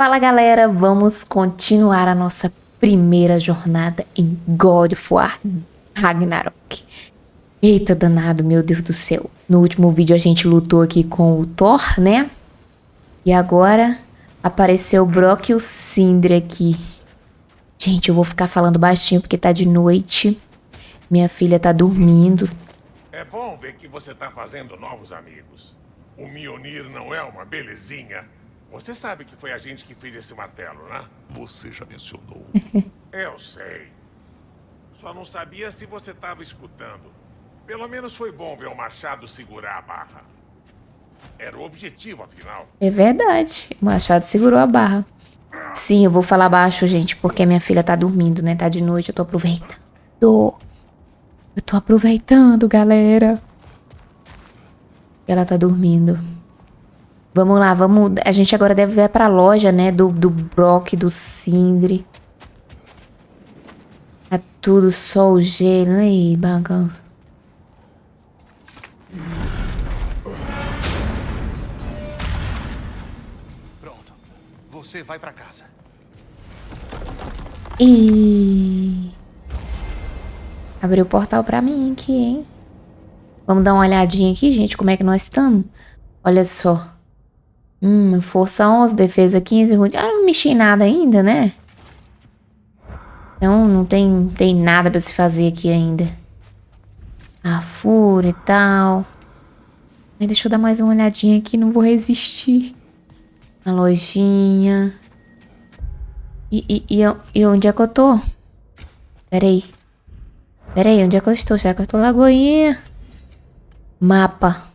Fala galera, vamos continuar a nossa primeira jornada em God of War Ragnarok. Eita danado, meu Deus do céu. No último vídeo a gente lutou aqui com o Thor, né? E agora apareceu o Brock e o Sindri aqui. Gente, eu vou ficar falando baixinho porque tá de noite. Minha filha tá dormindo. É bom ver que você tá fazendo novos amigos. O Mionir não é uma belezinha. Você sabe que foi a gente que fez esse martelo, né? Você já mencionou. Eu sei. Só não sabia se você estava escutando. Pelo menos foi bom ver o Machado segurar a barra. Era o objetivo, afinal. É verdade. O Machado segurou a barra. Sim, eu vou falar baixo, gente, porque minha filha tá dormindo, né? Tá de noite, eu tô aproveitando. Eu tô aproveitando, galera. Ela tá dormindo. Vamos lá, vamos... A gente agora deve ver pra loja, né? Do, do Brock, do Sindri. Tá tudo só o gelo. Aí, bagunça. Pronto. Você vai pra casa. E abriu o portal pra mim aqui, hein? Vamos dar uma olhadinha aqui, gente, como é que nós estamos. Olha só. Hum, força 11, defesa 15, rude. Ah, não mexi em nada ainda, né? Então não tem, tem nada pra se fazer aqui ainda. A fúria e tal. Aí, deixa eu dar mais uma olhadinha aqui, não vou resistir. A lojinha. E, e, e, e onde é que eu tô? Peraí. Peraí, onde é que eu estou? Será que eu tô Lagoinha? Mapa.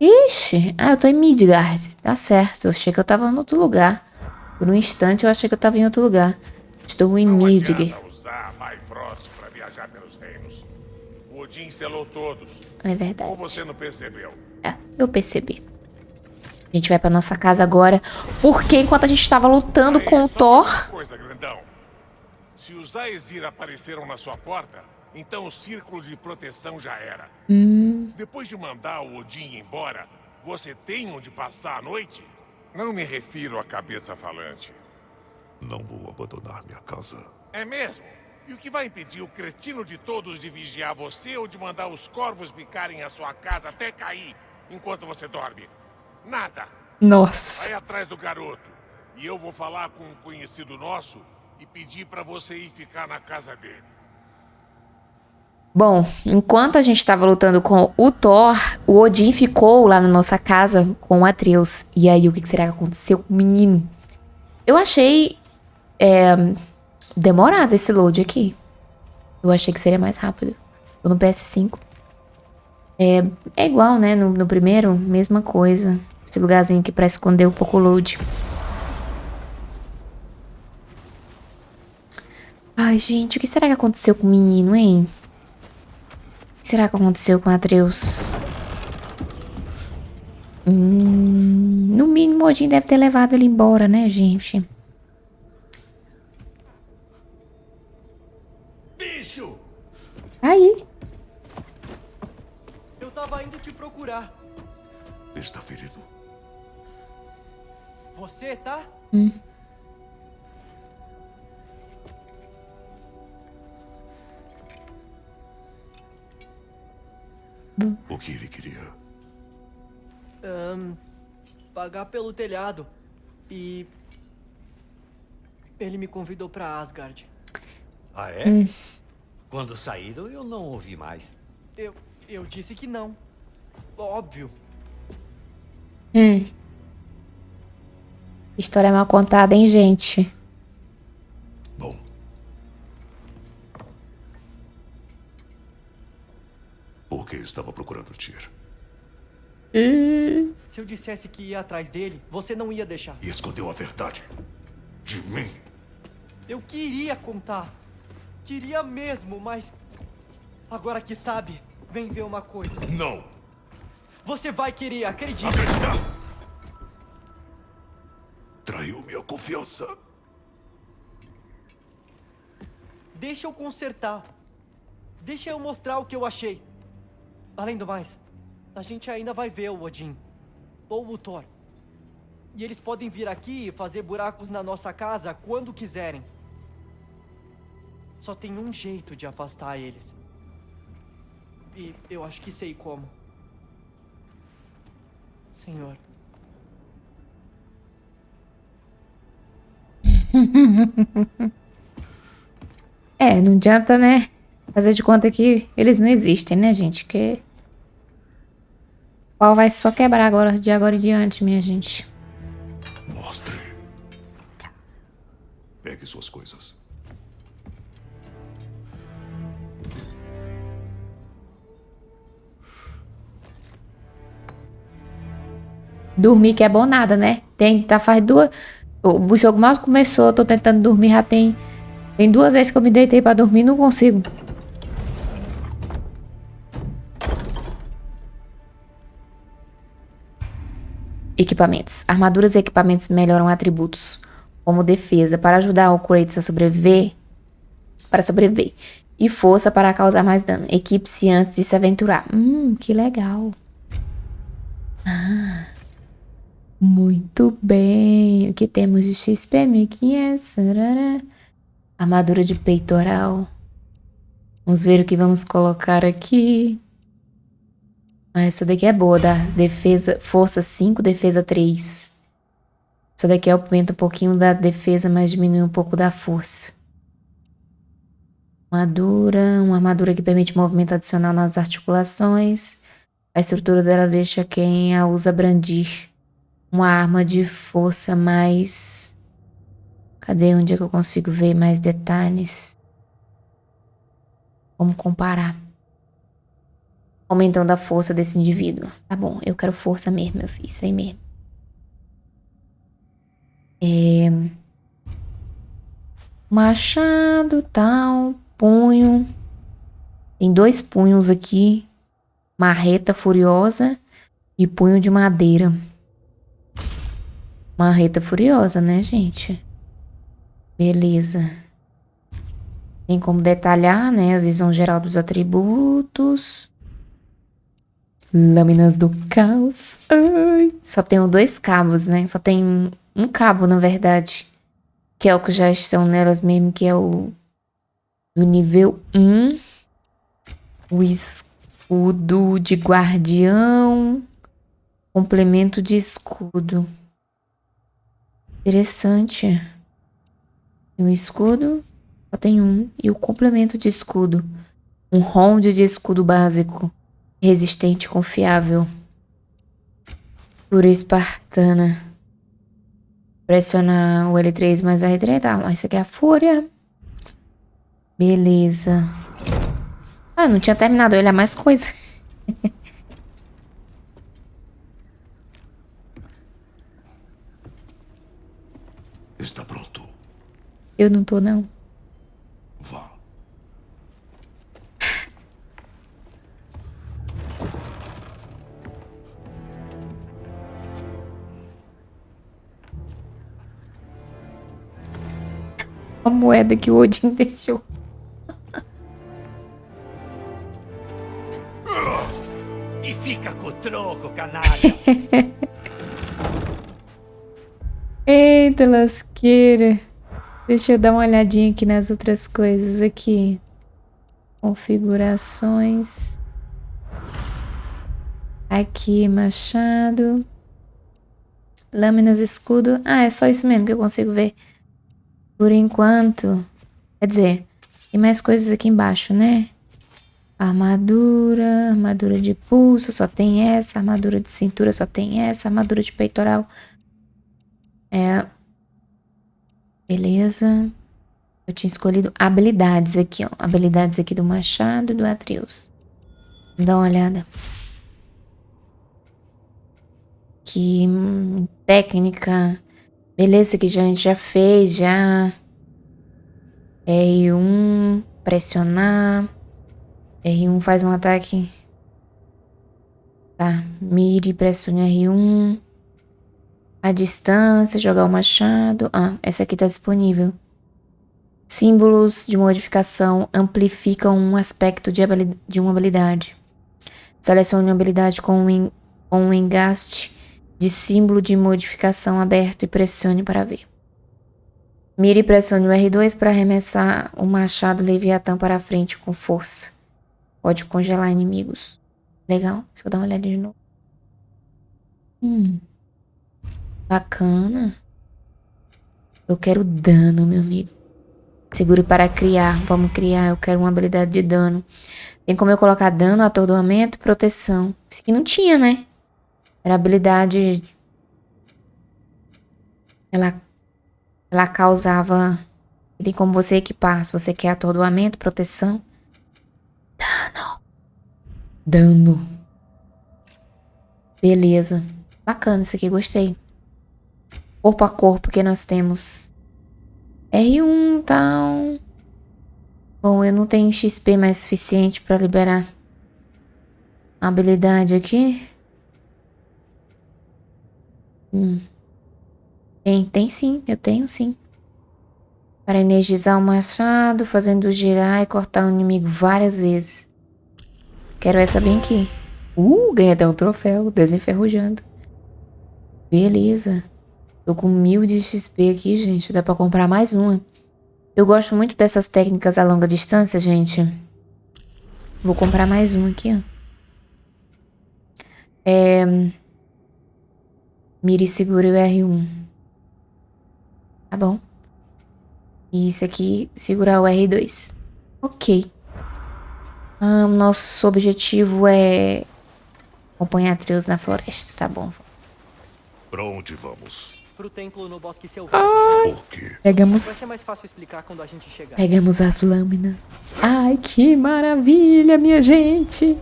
Ixi, ah, eu tô em Midgard. Tá certo, eu achei que eu tava em outro lugar. Por um instante eu achei que eu tava em outro lugar. Estou em Midgard. O. É verdade. Ou você não percebeu? É, eu percebi. A gente vai pra nossa casa agora. Porque enquanto a gente tava lutando Aí, com o só Thor... coisa, grandão. Se os Aesir apareceram na sua porta, então o círculo de proteção já era. Depois de mandar o Odin embora, você tem onde passar a noite? Não me refiro à cabeça falante. Não vou abandonar minha casa. É mesmo? E o que vai impedir o cretino de todos de vigiar você ou de mandar os corvos picarem a sua casa até cair enquanto você dorme? Nada. Nossa. Vai atrás do garoto. E eu vou falar com um conhecido nosso e pedir pra você ir ficar na casa dele. Bom, enquanto a gente tava lutando com o Thor, o Odin ficou lá na nossa casa com o Atreus. E aí, o que que será que aconteceu com o menino? Eu achei é, demorado esse load aqui. Eu achei que seria mais rápido. Tô no PS5. É, é igual, né? No, no primeiro, mesma coisa. Esse lugarzinho aqui pra esconder um pouco o load. Ai, gente, o que será que aconteceu com o menino, hein? O que será que aconteceu com o Atreus? Hum, no mínimo, o Odin deve ter levado ele embora, né, gente? Bicho! Aí. Eu tava indo te procurar. Está ferido. Você tá? O que ele queria? Ahn, pagar pelo telhado. E. Ele me convidou pra Asgard. Ah, é? Quando saíram, eu não ouvi mais. Eu. Eu disse que não. Óbvio. Hum. História mal contada, hein, gente? Por que estava procurando Tyr? Se eu dissesse que ia atrás dele, você não ia deixar. E escondeu a verdade. De mim. Eu queria contar. Queria mesmo, mas. Agora que sabe, vem ver uma coisa. Não! Você vai querer, acredite. Acreditar! Traiu minha confiança. Deixa eu consertar. Deixa eu mostrar o que eu achei. Além do mais, a gente ainda vai ver o Odin. Ou o Thor. E eles podem vir aqui e fazer buracos na nossa casa quando quiserem. Só tem um jeito de afastar eles. E eu acho que sei como. Senhor. É, não adianta, né? Fazer de conta que eles não existem, né, gente? Que o pau vai só quebrar agora, de agora em diante, minha gente. Mostre. Pegue suas coisas. Dormir que é bom nada, né? Tem, tá faz duas... O jogo mal começou, eu tô tentando dormir, já tem... Tem duas vezes que eu me deitei pra dormir e não consigo. Equipamentos. Armaduras e equipamentos melhoram atributos, como defesa, para ajudar o Kratos a sobreviver, para sobreviver, e força para causar mais dano. Equipe-se antes de se aventurar. Hum, que legal. Ah, muito bem. O que temos de XP? 1500. Armadura de peitoral. Vamos ver o que vamos colocar aqui. Ah, essa daqui é boa, da defesa, força 5, defesa 3. Essa daqui aumenta um pouquinho da defesa, mas diminui um pouco da força. Armadura, uma armadura que permite movimento adicional nas articulações. A estrutura dela deixa quem a usa brandir uma arma de força mais... Cadê onde é que eu consigo ver mais detalhes? Vamos comparar aumentando a força desse indivíduo. Tá bom, eu quero força mesmo, meu filho, isso aí mesmo. É... Machado, tal, punho. Tem dois punhos aqui. Marreta furiosa e punho de madeira. Marreta furiosa, né, gente? Beleza. Tem como detalhar, né, a visão geral dos atributos. Lâminas do caos. Ai. Só tenho dois cabos, né? Só tem um cabo, na verdade. Que é o que já estão nelas mesmo, que é o do nível 1. O escudo de guardião. Complemento de escudo. Interessante. o escudo, só tem um. E o complemento de escudo. Um round de escudo básico resistente confiável. Pura espartana. Pressionar o L3 mais R3. Tá, mas isso aqui é a fúria. Beleza. Ah, não tinha terminado. Olha mais coisa. Está pronto. Eu não tô, não. A moeda que o Odin deixou. E fica com o troco, canalha. Eita lasqueira. Deixa eu dar uma olhadinha aqui nas outras coisas aqui. Configurações. Aqui, machado. Lâminas, escudo. Ah, é só isso mesmo que eu consigo ver. Por enquanto. Quer dizer, tem mais coisas aqui embaixo, né? Armadura, armadura de pulso, só tem essa. Armadura de cintura, só tem essa. Armadura de peitoral. É. Beleza. Eu tinha escolhido habilidades aqui, ó. Habilidades aqui do Machado e do Atreus. Dá uma olhada. Que hum, técnica Beleza, que já, a gente já fez, já. R1, pressionar. R1 faz um ataque. Tá, mire, pressione R1. A distância, jogar o machado. Ah, essa aqui tá disponível. Símbolos de modificação amplificam um aspecto de, de uma habilidade. Selecione uma habilidade com um, com um engaste de símbolo de modificação aberto e pressione para ver. Mire e pressione o R2 para arremessar o machado Leviatã para a frente com força. Pode congelar inimigos. Legal, deixa eu dar uma olhada de novo. Hum. Bacana. Eu quero dano, meu amigo. Segure para criar. Vamos criar. Eu quero uma habilidade de dano. Tem como eu colocar dano, atordoamento e proteção. Isso aqui não tinha, né? Era habilidade... Ela, ela causava... Tem como você equipar. Se você quer atordoamento, proteção. Dano. Dano. Beleza. Bacana isso aqui, gostei. Corpo a corpo que nós temos. R1, tal. Bom, eu não tenho XP mais suficiente para liberar a habilidade aqui. Hum. Tem, tem sim, eu tenho sim. Para energizar o machado, fazendo girar e cortar o inimigo várias vezes. Quero essa bem aqui. Uh, ganhei até um troféu, desenferrujando. Beleza. Tô com mil de XP aqui, gente. Dá pra comprar mais uma. Eu gosto muito dessas técnicas a longa distância, gente. Vou comprar mais uma aqui, ó. É... Mire segure o R1. Tá bom. E isso aqui, segurar o R2. Ok. Ah, nosso objetivo é acompanhar trios na floresta, tá bom. Pra onde vamos? Pro templo no bosque selvagem. Por quê? Vai Pegamos, ser mais fácil explicar quando a gente chegar. pegamos as lâminas. Ai, que maravilha, minha gente.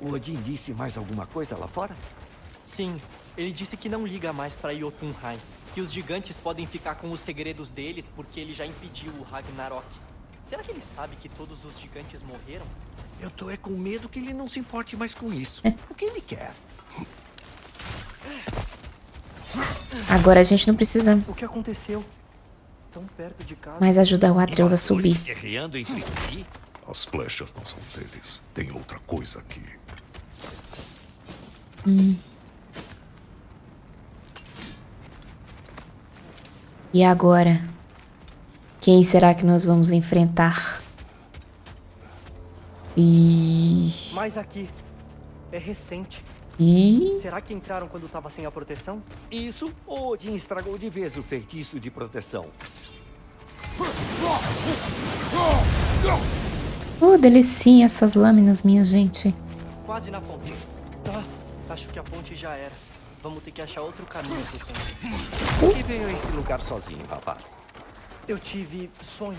O Odin disse mais alguma coisa lá fora? Sim, ele disse que não liga mais pra Jotunheim. Que os gigantes podem ficar com os segredos deles porque ele já impediu o Ragnarok. Será que ele sabe que todos os gigantes morreram? Eu tô é com medo que ele não se importe mais com isso. O que ele quer? Agora a gente não precisa O que aconteceu? Tão perto de casa. mais ajudar o Atreus a subir. Guerreando entre si? As flechas não são deles. Tem outra coisa aqui. E agora? Quem será que nós vamos enfrentar? E... Mas aqui. É recente. E... Será que entraram quando tava sem a proteção? Isso, o Odin estragou de vez o feitiço de proteção. Oh, delicinha essas lâminas, minha gente. Quase na ponte. Ah, acho que a ponte já era. Vamos ter que achar outro caminho pro templo. Por que veio a esse lugar sozinho, rapaz? Eu tive sonhos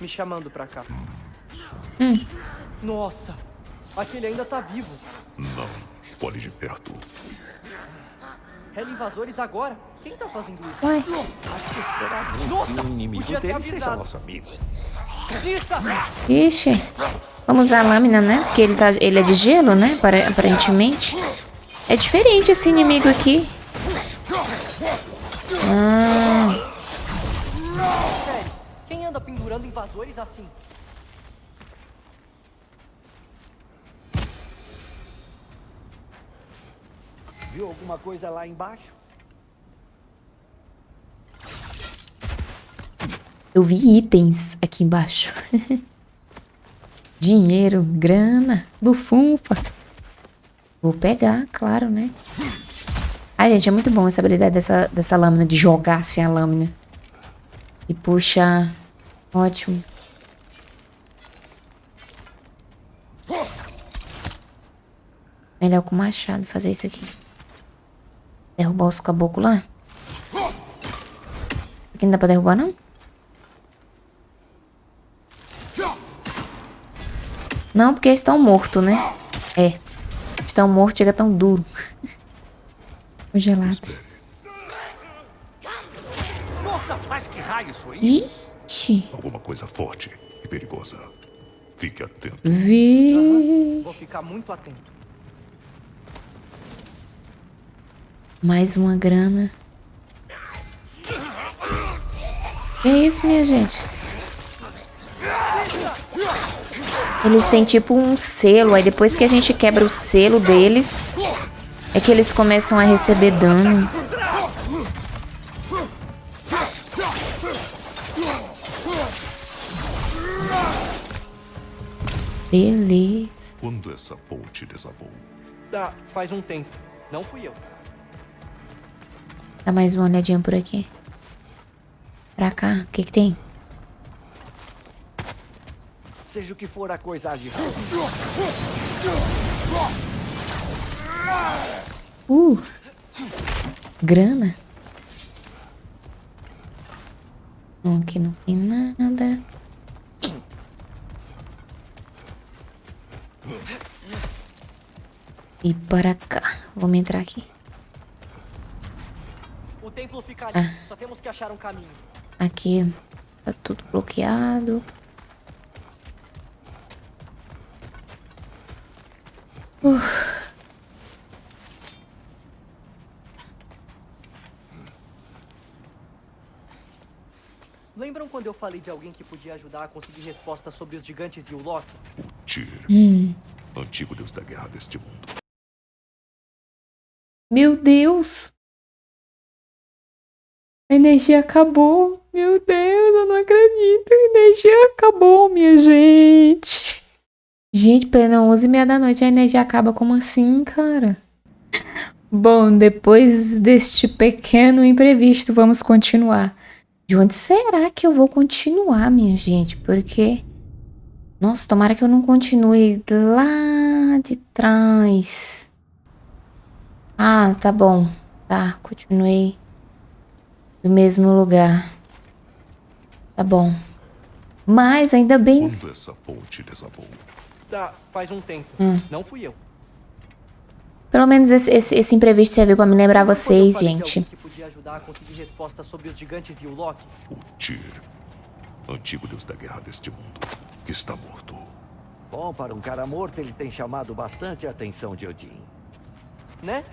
me chamando pra cá. Hum. Nossa, aquele ainda tá vivo. Não. Olhe de perto. Hela invasores agora? Quem tá fazendo isso? Uai, Acho que esperar muito Nossa, um inimigo podia ter dele seja avisado. nosso amigo. Ixi. Vamos usar a lâmina, né? Porque ele, tá, ele é de gelo, né? Para- Aparentemente. É diferente esse inimigo aqui. Ah, quem anda pendurando invasores assim? Viu alguma coisa lá embaixo? eu vi itens aqui embaixo. Dinheiro, grana, bufunfa. Vou pegar, claro, né? Ai, gente, é muito bom essa habilidade dessa, dessa lâmina, de jogar assim a lâmina. E puxar. Ótimo. Melhor com o machado fazer isso aqui. Derrubar os caboclos lá. Aqui não dá pra derrubar, não? Não, porque eles estão mortos, né? É. Estão mortos, chega tão duro. Congelado. Nossa, mas que raios foi isso? Ixi. Alguma coisa forte e perigosa. Fique atento. Vi. Vou ficar muito atento. Mais uma grana. Que isso, minha gente? Eles têm tipo um selo, aí depois que a gente quebra o selo deles, É que eles começam a receber dano. Beleza. Quando essa ponte desabou? Ah, faz um tempo. Não fui eu. Dá mais uma olhadinha por aqui. Pra cá, o que que tem? Seja o que for a coisa de Uh! Grana? Não, aqui não tem nada. E para cá. Vamos entrar aqui. O templo fica ali. Só temos que achar um caminho. Aqui tá tudo bloqueado. Lembram quando eu falei de alguém que podia ajudar a conseguir respostas sobre os gigantes e o Loki? Tyr. Antigo deus da guerra deste mundo. Meu Deus! A energia acabou. Meu Deus, eu não acredito. A energia acabou, minha gente. Gente, plena 11 e meia da noite a energia acaba. Como assim, cara? Bom, depois deste pequeno imprevisto, vamos continuar. De onde será que eu vou continuar, minha gente? Porque... Nossa, tomara que eu não continue lá de trás. Ah, tá bom. Tá, continuei do mesmo lugar. Tá bom. Mas ainda bem. Quando essa ponte desabou? Ah, faz um tempo. Não fui eu. Pelo menos esse, esse, esse imprevisto serviu pra me lembrar vocês, de gente. que podia ajudar a conseguir respostas sobre os gigantes e o Loki? O Tyr. Antigo deus da guerra deste mundo. Que está morto. Bom, para um cara morto, ele tem chamado bastante a atenção de Odin. Né?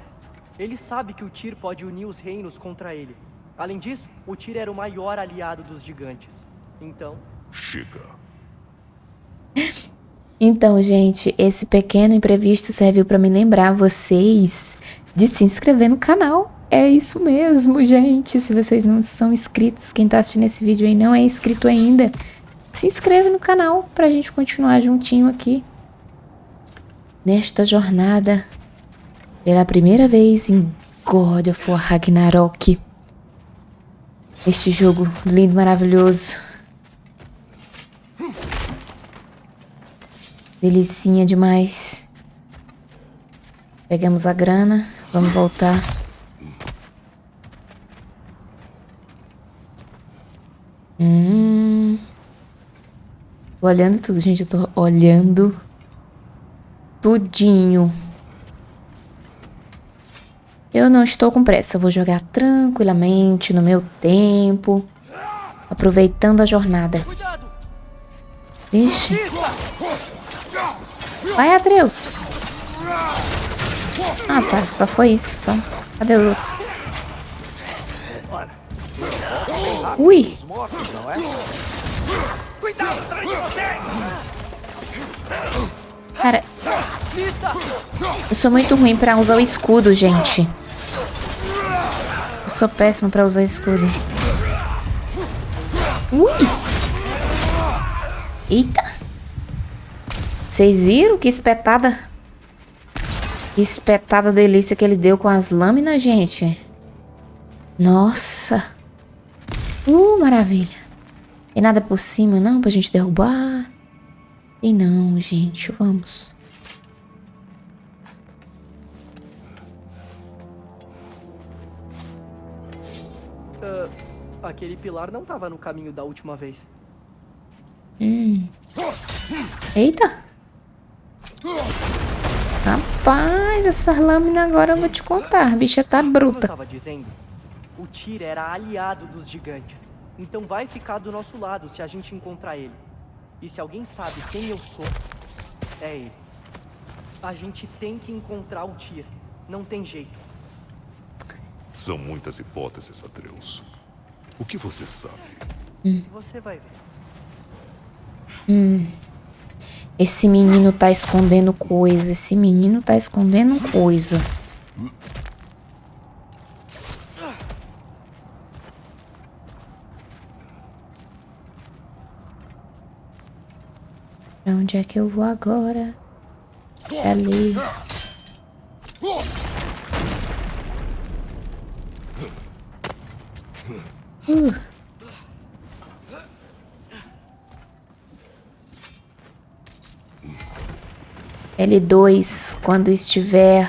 Ele sabe que o Tyr pode unir os reinos contra ele. Além disso, o Tyr era o maior aliado dos gigantes. Então, Chega. Então, gente, esse pequeno imprevisto serviu pra me lembrar vocês de se inscrever no canal. É isso mesmo, gente. Se vocês não são inscritos, quem tá assistindo esse vídeo aí não é inscrito ainda, se inscreve no canal pra gente continuar juntinho aqui. Nesta jornada, pela primeira vez em God of War Ragnarok. Este jogo lindo, maravilhoso. Delicinha demais. Pegamos a grana. Vamos voltar. Hum. Tô olhando tudo, gente. Eu tô olhando tudinho. Eu não estou com pressa. Eu vou jogar tranquilamente no meu tempo. Aproveitando a jornada. Vixe. Vai, Atreus. Ah, tá. Só foi isso, só. Cadê o outro? Ui. Cuidado atrás de você! Cara, eu sou muito ruim pra usar o escudo, gente. Eu sou péssima pra usar o escudo. Ui. Eita. Vocês viram que espetada... Que espetada delícia que ele deu com as lâminas, gente? Nossa. Uh, maravilha. Tem nada por cima, não, pra gente derrubar? Tem não, gente. Vamos. Ah, aquele pilar não tava no caminho da última vez. Eita! Rapaz, essas lâminas agora eu vou te contar. A bicha tá Como eu bruta. tava dizendo, o Tyr era aliado dos gigantes. Então vai ficar do nosso lado se a gente encontrar ele. E se alguém sabe quem eu sou, é ele. A gente tem que encontrar o Tyr. Não tem jeito. São muitas hipóteses, Atreus. O que você sabe? Você vai ver. Esse menino tá escondendo coisa. Esse menino tá escondendo coisa. Pra onde é que eu vou agora? É ali. Uh. L2, quando estiver...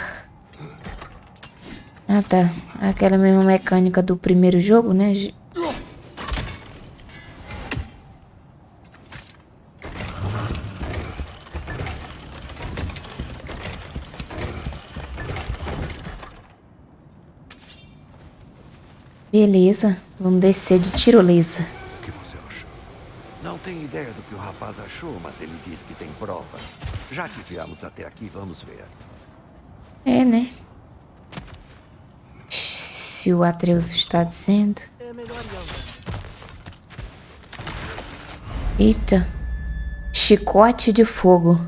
Ah, tá. Aquela mesma mecânica do primeiro jogo, né? Beleza, vamos descer de tirolesa. O que você acha? Não tenho ideia do que o rapaz achou, mas ele disse que tem provas. Já que viemos até aqui, vamos ver. É, né? Se o Atreus está dizendo. É Eita. Chicote de fogo.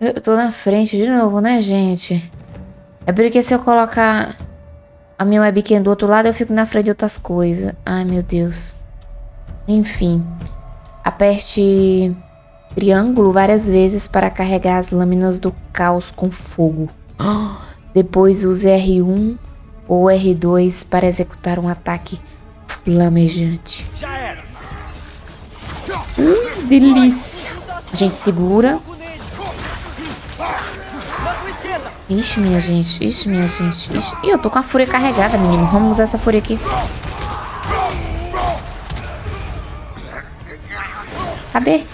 Eu tô na frente de novo, né, gente? É porque se eu colocar a minha webcam do outro lado, eu fico na frente de outras coisas. Ai, meu Deus. Enfim. Aperte triângulo várias vezes para carregar as lâminas do caos com fogo. Depois use R1 ou R2 para executar um ataque flamejante. Já era! Hum, delícia. A gente segura. Ixi, minha gente. Ixi, minha gente. Ixi. Ih, eu tô com a fúria carregada, menino. Vamos usar essa fúria aqui. Cadê?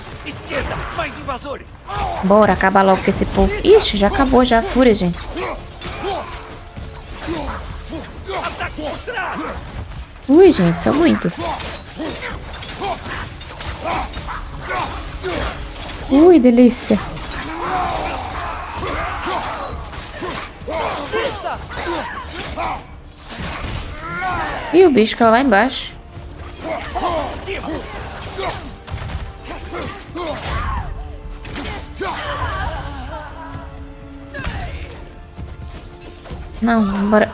Bora, acabar logo com esse povo. Ixi, já acabou já a fúria, gente. Ui, gente, são muitos. Ui, delícia. Ih, o bicho caiu lá embaixo. Não, bora.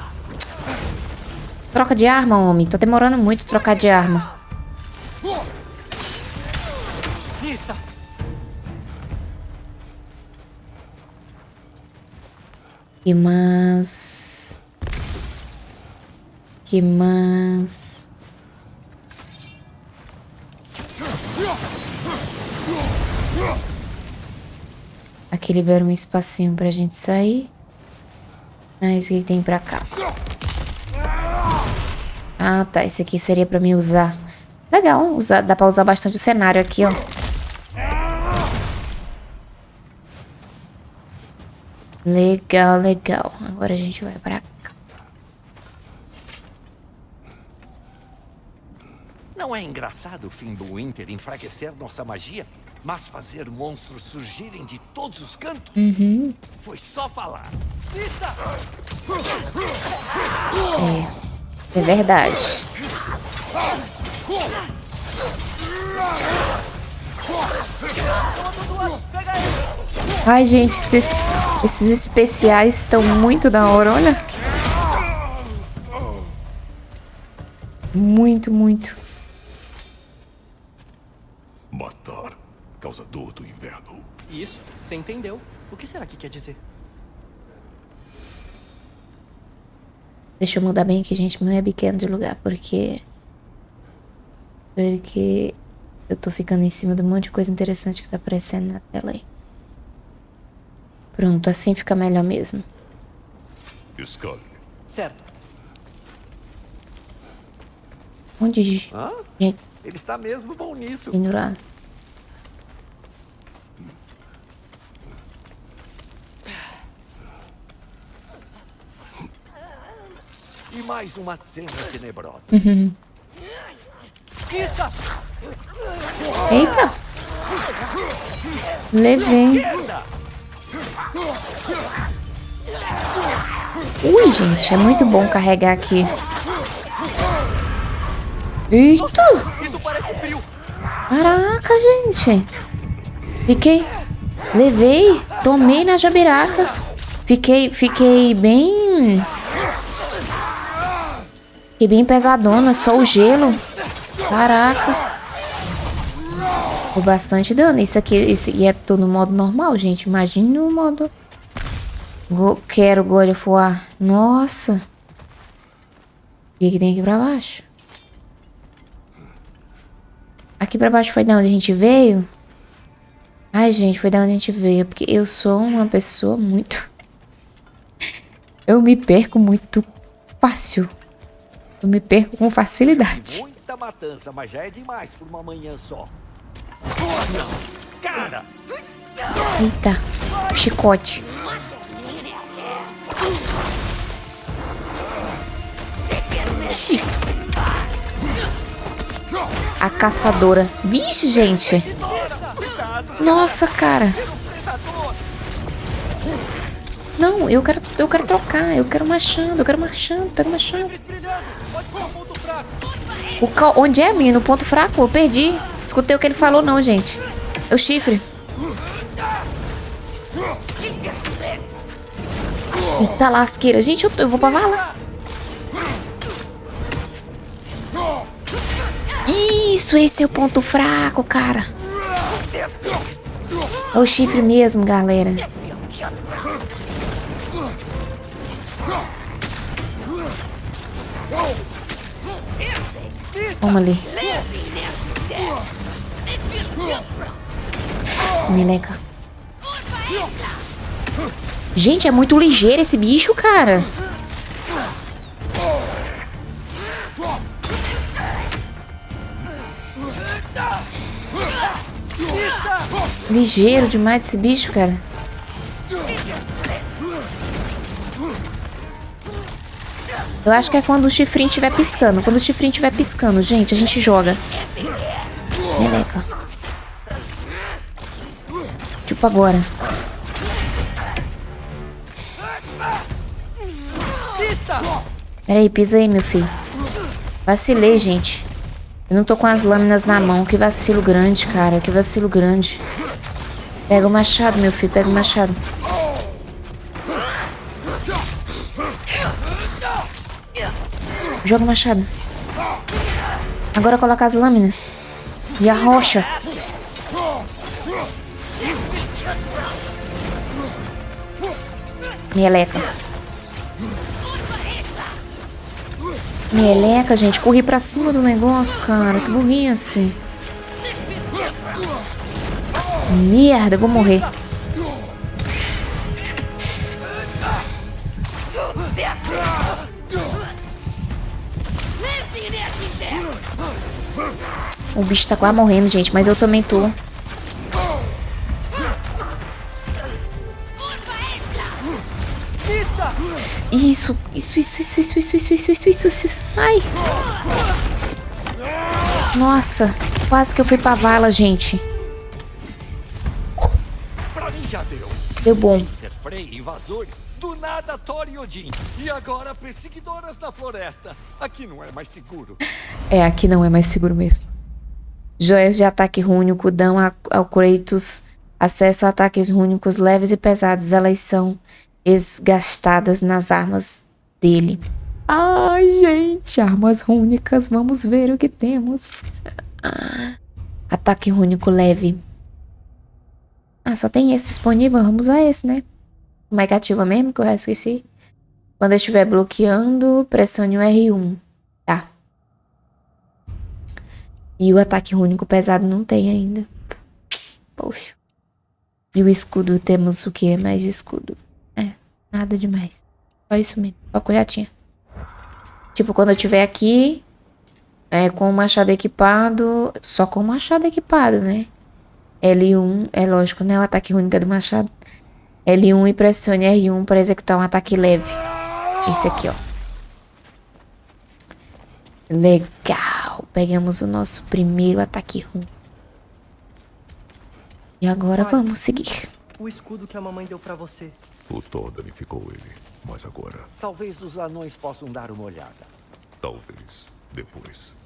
Troca de arma, homem. Tô demorando muito trocar de arma. Que mais? Que mais? Aqui libera um espacinho pra gente sair. Ah, isso que tem pra cá. Ah, tá. Esse aqui seria pra mim usar. Legal, usar, dá pra usar bastante o cenário aqui, ó. Legal, legal. Agora a gente vai pra cá. Não é engraçado o fim do Winter enfraquecer nossa magia, mas fazer monstros surgirem de todos os cantos? Foi só falar. É verdade. Ai, gente, esses, esses especiais estão muito da hora, olha. Muito, muito. Matar. Causador do inverno. Isso, você entendeu. O que será que quer dizer? Deixa eu mudar bem aqui, gente, meu webcam de lugar, porque... Porque eu tô ficando em cima de um monte de coisa interessante que tá aparecendo na tela aí. Pronto, assim fica melhor mesmo. Scully. Certo. Onde de Hã? gente Ele está mesmo bom nisso. pendurado. E mais uma cena tenebrosa. Lista! Eita! Levei. Ui, gente, é muito bom carregar aqui. Eita! Isso parece frio! Caraca, gente. Fiquei... Levei, tomei na jabiraca. Fiquei, fiquei bem... Fiquei bem pesadona, só o gelo. Caraca. Foi bastante dano. Isso aqui, esse aqui é todo no modo normal, gente. Imagine no modo... Go quero God of War. Nossa. O que, tem aqui pra baixo? Aqui pra baixo foi da onde a gente veio? Ai, gente, foi da onde a gente veio. Porque eu sou uma pessoa muito... Eu me perco muito fácil. Eu me perco com facilidade. Muita matança, mas já é demais por uma manhã só. Oh! Cara! Eita, chicote. Ixi. A caçadora. Vixe, gente. Nossa, cara. Não, eu quero, eu quero trocar. Eu quero machado, eu quero machado. Pega o machado. O. Onde é, menino? O ponto fraco? Eu perdi. Escutei o que ele falou, não, gente. É o chifre. Eita lasqueira. Gente, eu, eu vou pra vala. Isso, esse é o ponto fraco, cara. É o chifre mesmo, galera. Vamos ali. Meleca. Gente, é muito ligeiro esse bicho, cara. Ligeiro demais esse bicho, cara. Eu acho que é quando o chifrinho estiver piscando. Quando o chifrinho estiver piscando, gente, a gente joga. Meleca. Tipo agora. Peraí, pisa aí, meu filho. Vacilei, gente. Eu não tô com as lâminas na mão. Que vacilo grande, cara. Que vacilo grande. Pega o machado, meu filho. Pega o machado. Joga o machado. Agora coloca as lâminas. E a rocha. Meleca. Meleca, gente. Corri pra cima do negócio, cara. Que burrice. Merda, vou morrer. O bicho tá quase morrendo, gente, mas eu também tô. Isso, isso, isso, isso, isso, isso, isso, isso, isso, isso, isso. Ai. Nossa, quase que eu fui pra vala, gente. Deu bom. Do nada, Thor e Odin. E agora, perseguidoras na floresta. Aqui não é mais seguro. É, aqui não é mais seguro mesmo. Joias de ataque rúnico dão ao Kratos acesso a ataques rúnicos leves e pesados. Elas são esgastadas nas armas dele. Ai, gente, armas rúnicas. Vamos ver o que temos. Ataque rúnico leve. Ah, só tem esse disponível. Vamos usar esse, né? Como é que ativa mesmo? Que eu já esqueci. Quando eu estiver bloqueando, pressione o R1. Tá. E o ataque único pesado não tem ainda. Poxa. E o escudo, temos o que mais de escudo? É, nada demais. Só isso mesmo, só que eu já tinha. Tipo, quando eu tiver aqui, é, com o machado equipado, só com o machado equipado, né? L1, é lógico, né? O ataque único é do machado. L1 e pressione R1 para executar um ataque leve. Esse aqui, ó. Legal. Pegamos o nosso primeiro ataque rum. E agora Pai, vamos seguir. O escudo que a mamãe deu para você. O Thor danificou ele, mas agora... Talvez os anões possam dar uma olhada. Talvez. Depois.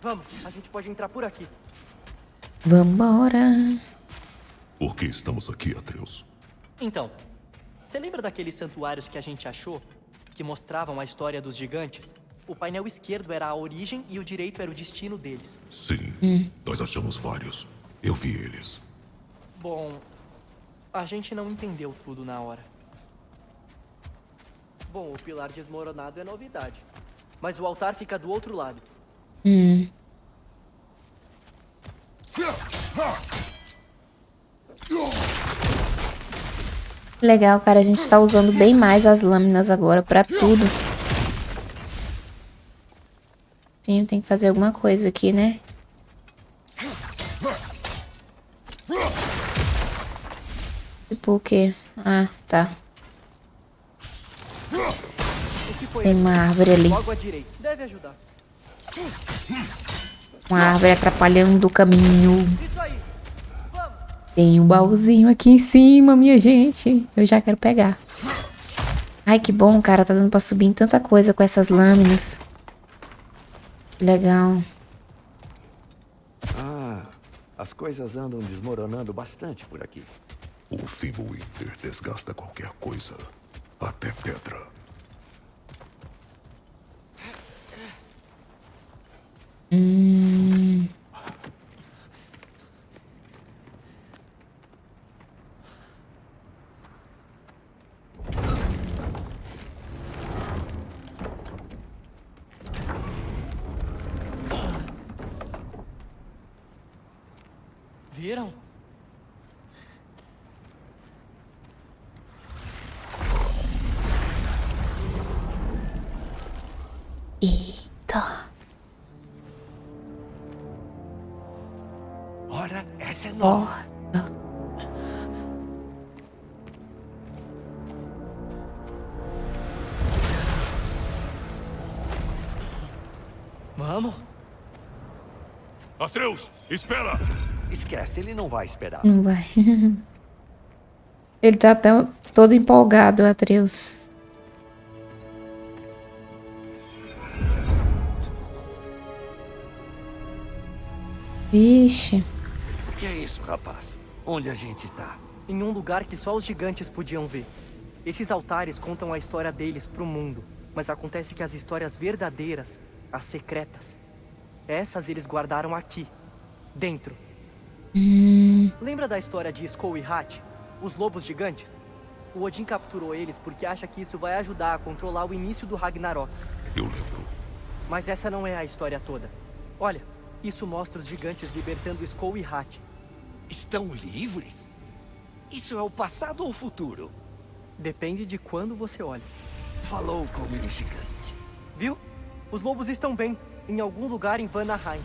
Vamos, a gente pode entrar por aqui. Vambora. Por que estamos aqui, Atreus? Então, você lembra daqueles santuários que a gente achou? Que mostravam a história dos gigantes? O painel esquerdo era a origem e o direito era o destino deles. Sim, nós achamos vários. Eu vi eles. Bom, a gente não entendeu tudo na hora. Bom, o pilar desmoronado é novidade. Mas o altar fica do outro lado. Legal, cara. A gente tá usando bem mais as lâminas agora pra tudo. Sim, tem que fazer alguma coisa aqui, né? Tipo o quê? Ah, tá. Tem uma árvore ali. Uma árvore atrapalhando o caminho. Tem um baúzinho aqui em cima, minha gente. Eu já quero pegar. Ai, que bom, cara. Tá dando pra subir em tanta coisa com essas lâminas. Legal. Ah, as coisas andam desmoronando bastante por aqui. O Fimbulwinter desgasta qualquer coisa. Até pedra. Viram? Eita. Ora, essa é nova. Vamos? Atreus, espera! Esquece, ele não vai esperar. Não vai. Ele tá tão, todo empolgado, Atreus. Vixe. O que é isso, rapaz? Onde a gente tá? Em um lugar que só os gigantes podiam ver. Esses altares contam a história deles pro mundo. Mas acontece que as histórias verdadeiras, as secretas, essas eles guardaram aqui, dentro. Lembra da história de Skull e Hat? Os lobos gigantes? O Odin capturou eles porque acha que isso vai ajudar a controlar o início do Ragnarok. Eu lembro. Mas essa não é a história toda. Olha, isso mostra os gigantes libertando Skull e Hat. Estão livres? Isso é o passado ou o futuro? Depende de quando você olha. Falou como um gigante. Viu? Os lobos estão bem, em algum lugar em Vanaheim.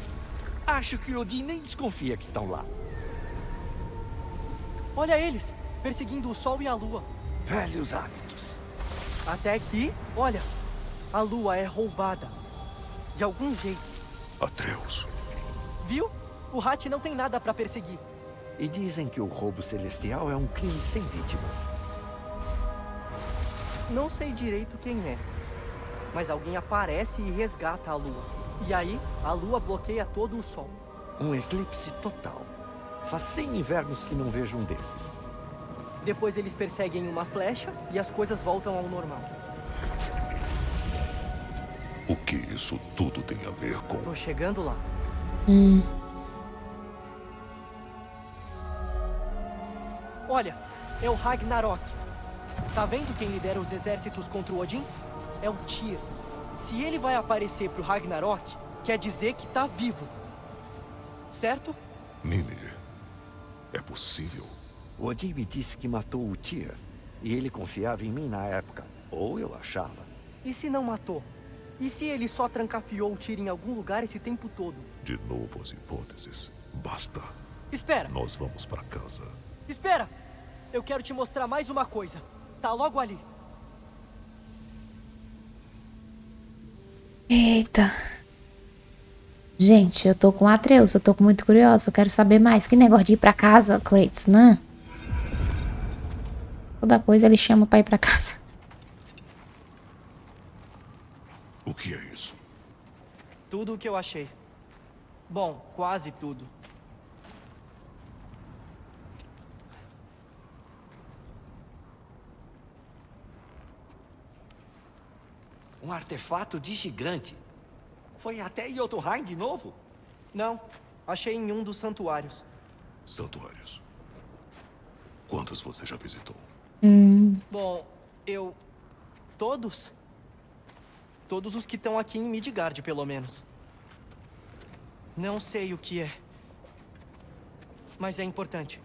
Acho que Odin nem desconfia que estão lá. Olha eles, perseguindo o sol e a lua. Velhos hábitos. Até que, olha, a lua é roubada. De algum jeito. Atreus. Viu? O Hat não tem nada pra perseguir. E dizem que o roubo celestial é um crime sem vítimas. Não sei direito quem é. Mas alguém aparece e resgata a lua. E aí, a lua bloqueia todo o sol. Um eclipse total. Faz 100 invernos que não vejo um desses. Depois eles perseguem uma flecha e as coisas voltam ao normal. O que isso tudo tem a ver com. Tô chegando lá. Olha, é o Ragnarok. Tá vendo quem lidera os exércitos contra o Odin? É o Tyr. Se ele vai aparecer pro Ragnarok, quer dizer que tá vivo. Certo? Mimir. É possível? O Odin me disse que matou o Tyr. E ele confiava em mim na época. Ou eu achava. E se não matou? E se ele só trancafiou o Tyr em algum lugar esse tempo todo? De novo as hipóteses. Basta. Espera! Nós vamos para casa. Espera! Eu quero te mostrar mais uma coisa. Tá logo ali. Eita. Gente, eu tô com Atreus, eu tô muito curiosa, eu quero saber mais. Que negócio de ir pra casa, Kratos, né? Toda coisa ele chama pra ir pra casa. O que é isso? Tudo o que eu achei. Bom, quase tudo. Um artefato de gigante. Foi até Jotunheim de novo? Não, achei em um dos santuários. Santuários. Quantos você já visitou? Bom, eu... Todos? Todos os que estão aqui em Midgard, pelo menos. Não sei o que é. Mas é importante.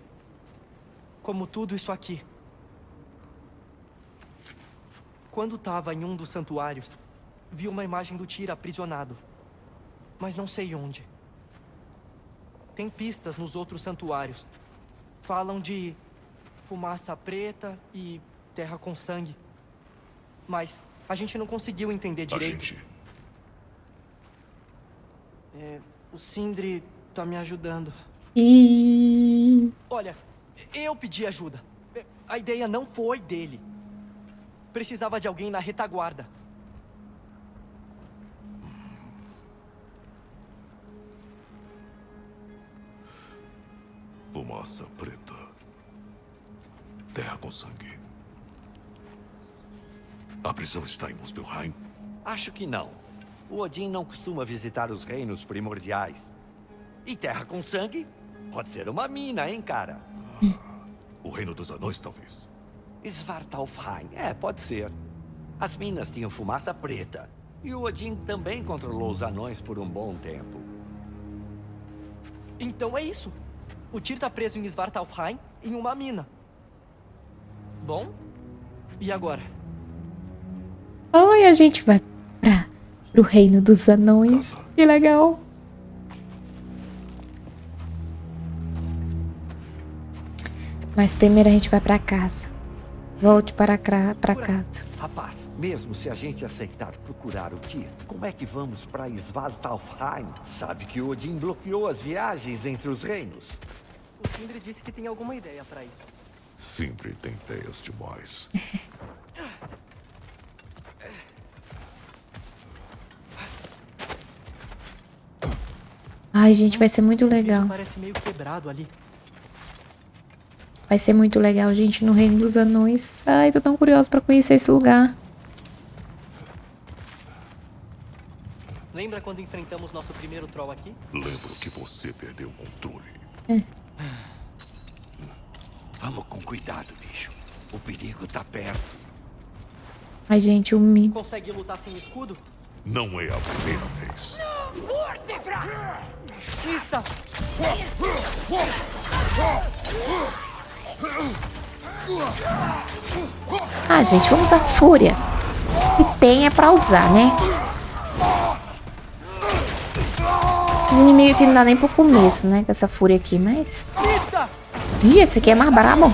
Como tudo isso aqui. Quando estava em um dos santuários, vi uma imagem do Tyr aprisionado. Mas não sei onde. Tem pistas nos outros santuários. Falam de fumaça preta e terra com sangue. Mas a gente não conseguiu entender A direito. gente. É, o Sindri tá me ajudando. E Olha, eu pedi ajuda. A ideia não foi dele. Precisava de alguém na retaguarda. Fumaça preta. Terra com sangue. A prisão está em Muspelheim? Acho que não. O Odin não costuma visitar os reinos primordiais. E terra com sangue? Pode ser uma mina, hein, cara? O reino dos anões, talvez. Svartalfheim. É, pode ser. As minas tinham fumaça preta. E o Odin também controlou os anões por um bom tempo. Então é isso. O Tyr tá preso em Svartalfheim, em uma mina. Bom, e agora? Ai, a gente vai pra, pro reino dos anões. Casa. Que legal. Mas primeiro a gente vai pra casa. Volte para cra- pra casa. Rapaz, mesmo se a gente aceitar procurar o Tyr, como é que vamos para Svartalfheim? Sabe que o Odin bloqueou as viagens entre os reinos. O Sindri disse que tem alguma ideia pra isso. Sempre tem ideias demais. Ai, gente, vai ser muito legal. Isso parece meio quebrado ali. Vai ser muito legal, gente, no reino dos anões. Ai, tô tão curiosa pra conhecer esse lugar. Lembra quando enfrentamos nosso primeiro troll aqui? Lembro que você perdeu o controle. Vamos com cuidado, bicho. O perigo tá perto. Ai, gente, o Mi. Consegue lutar sem escudo? Não é a primeira vez. Pista! Ah, gente, vamos usar fúria. E tem é pra usar, né? Esses inimigos aqui não dá nem pro começo, né? Com essa fúria aqui, mas... Ih, esse aqui é mais brabo.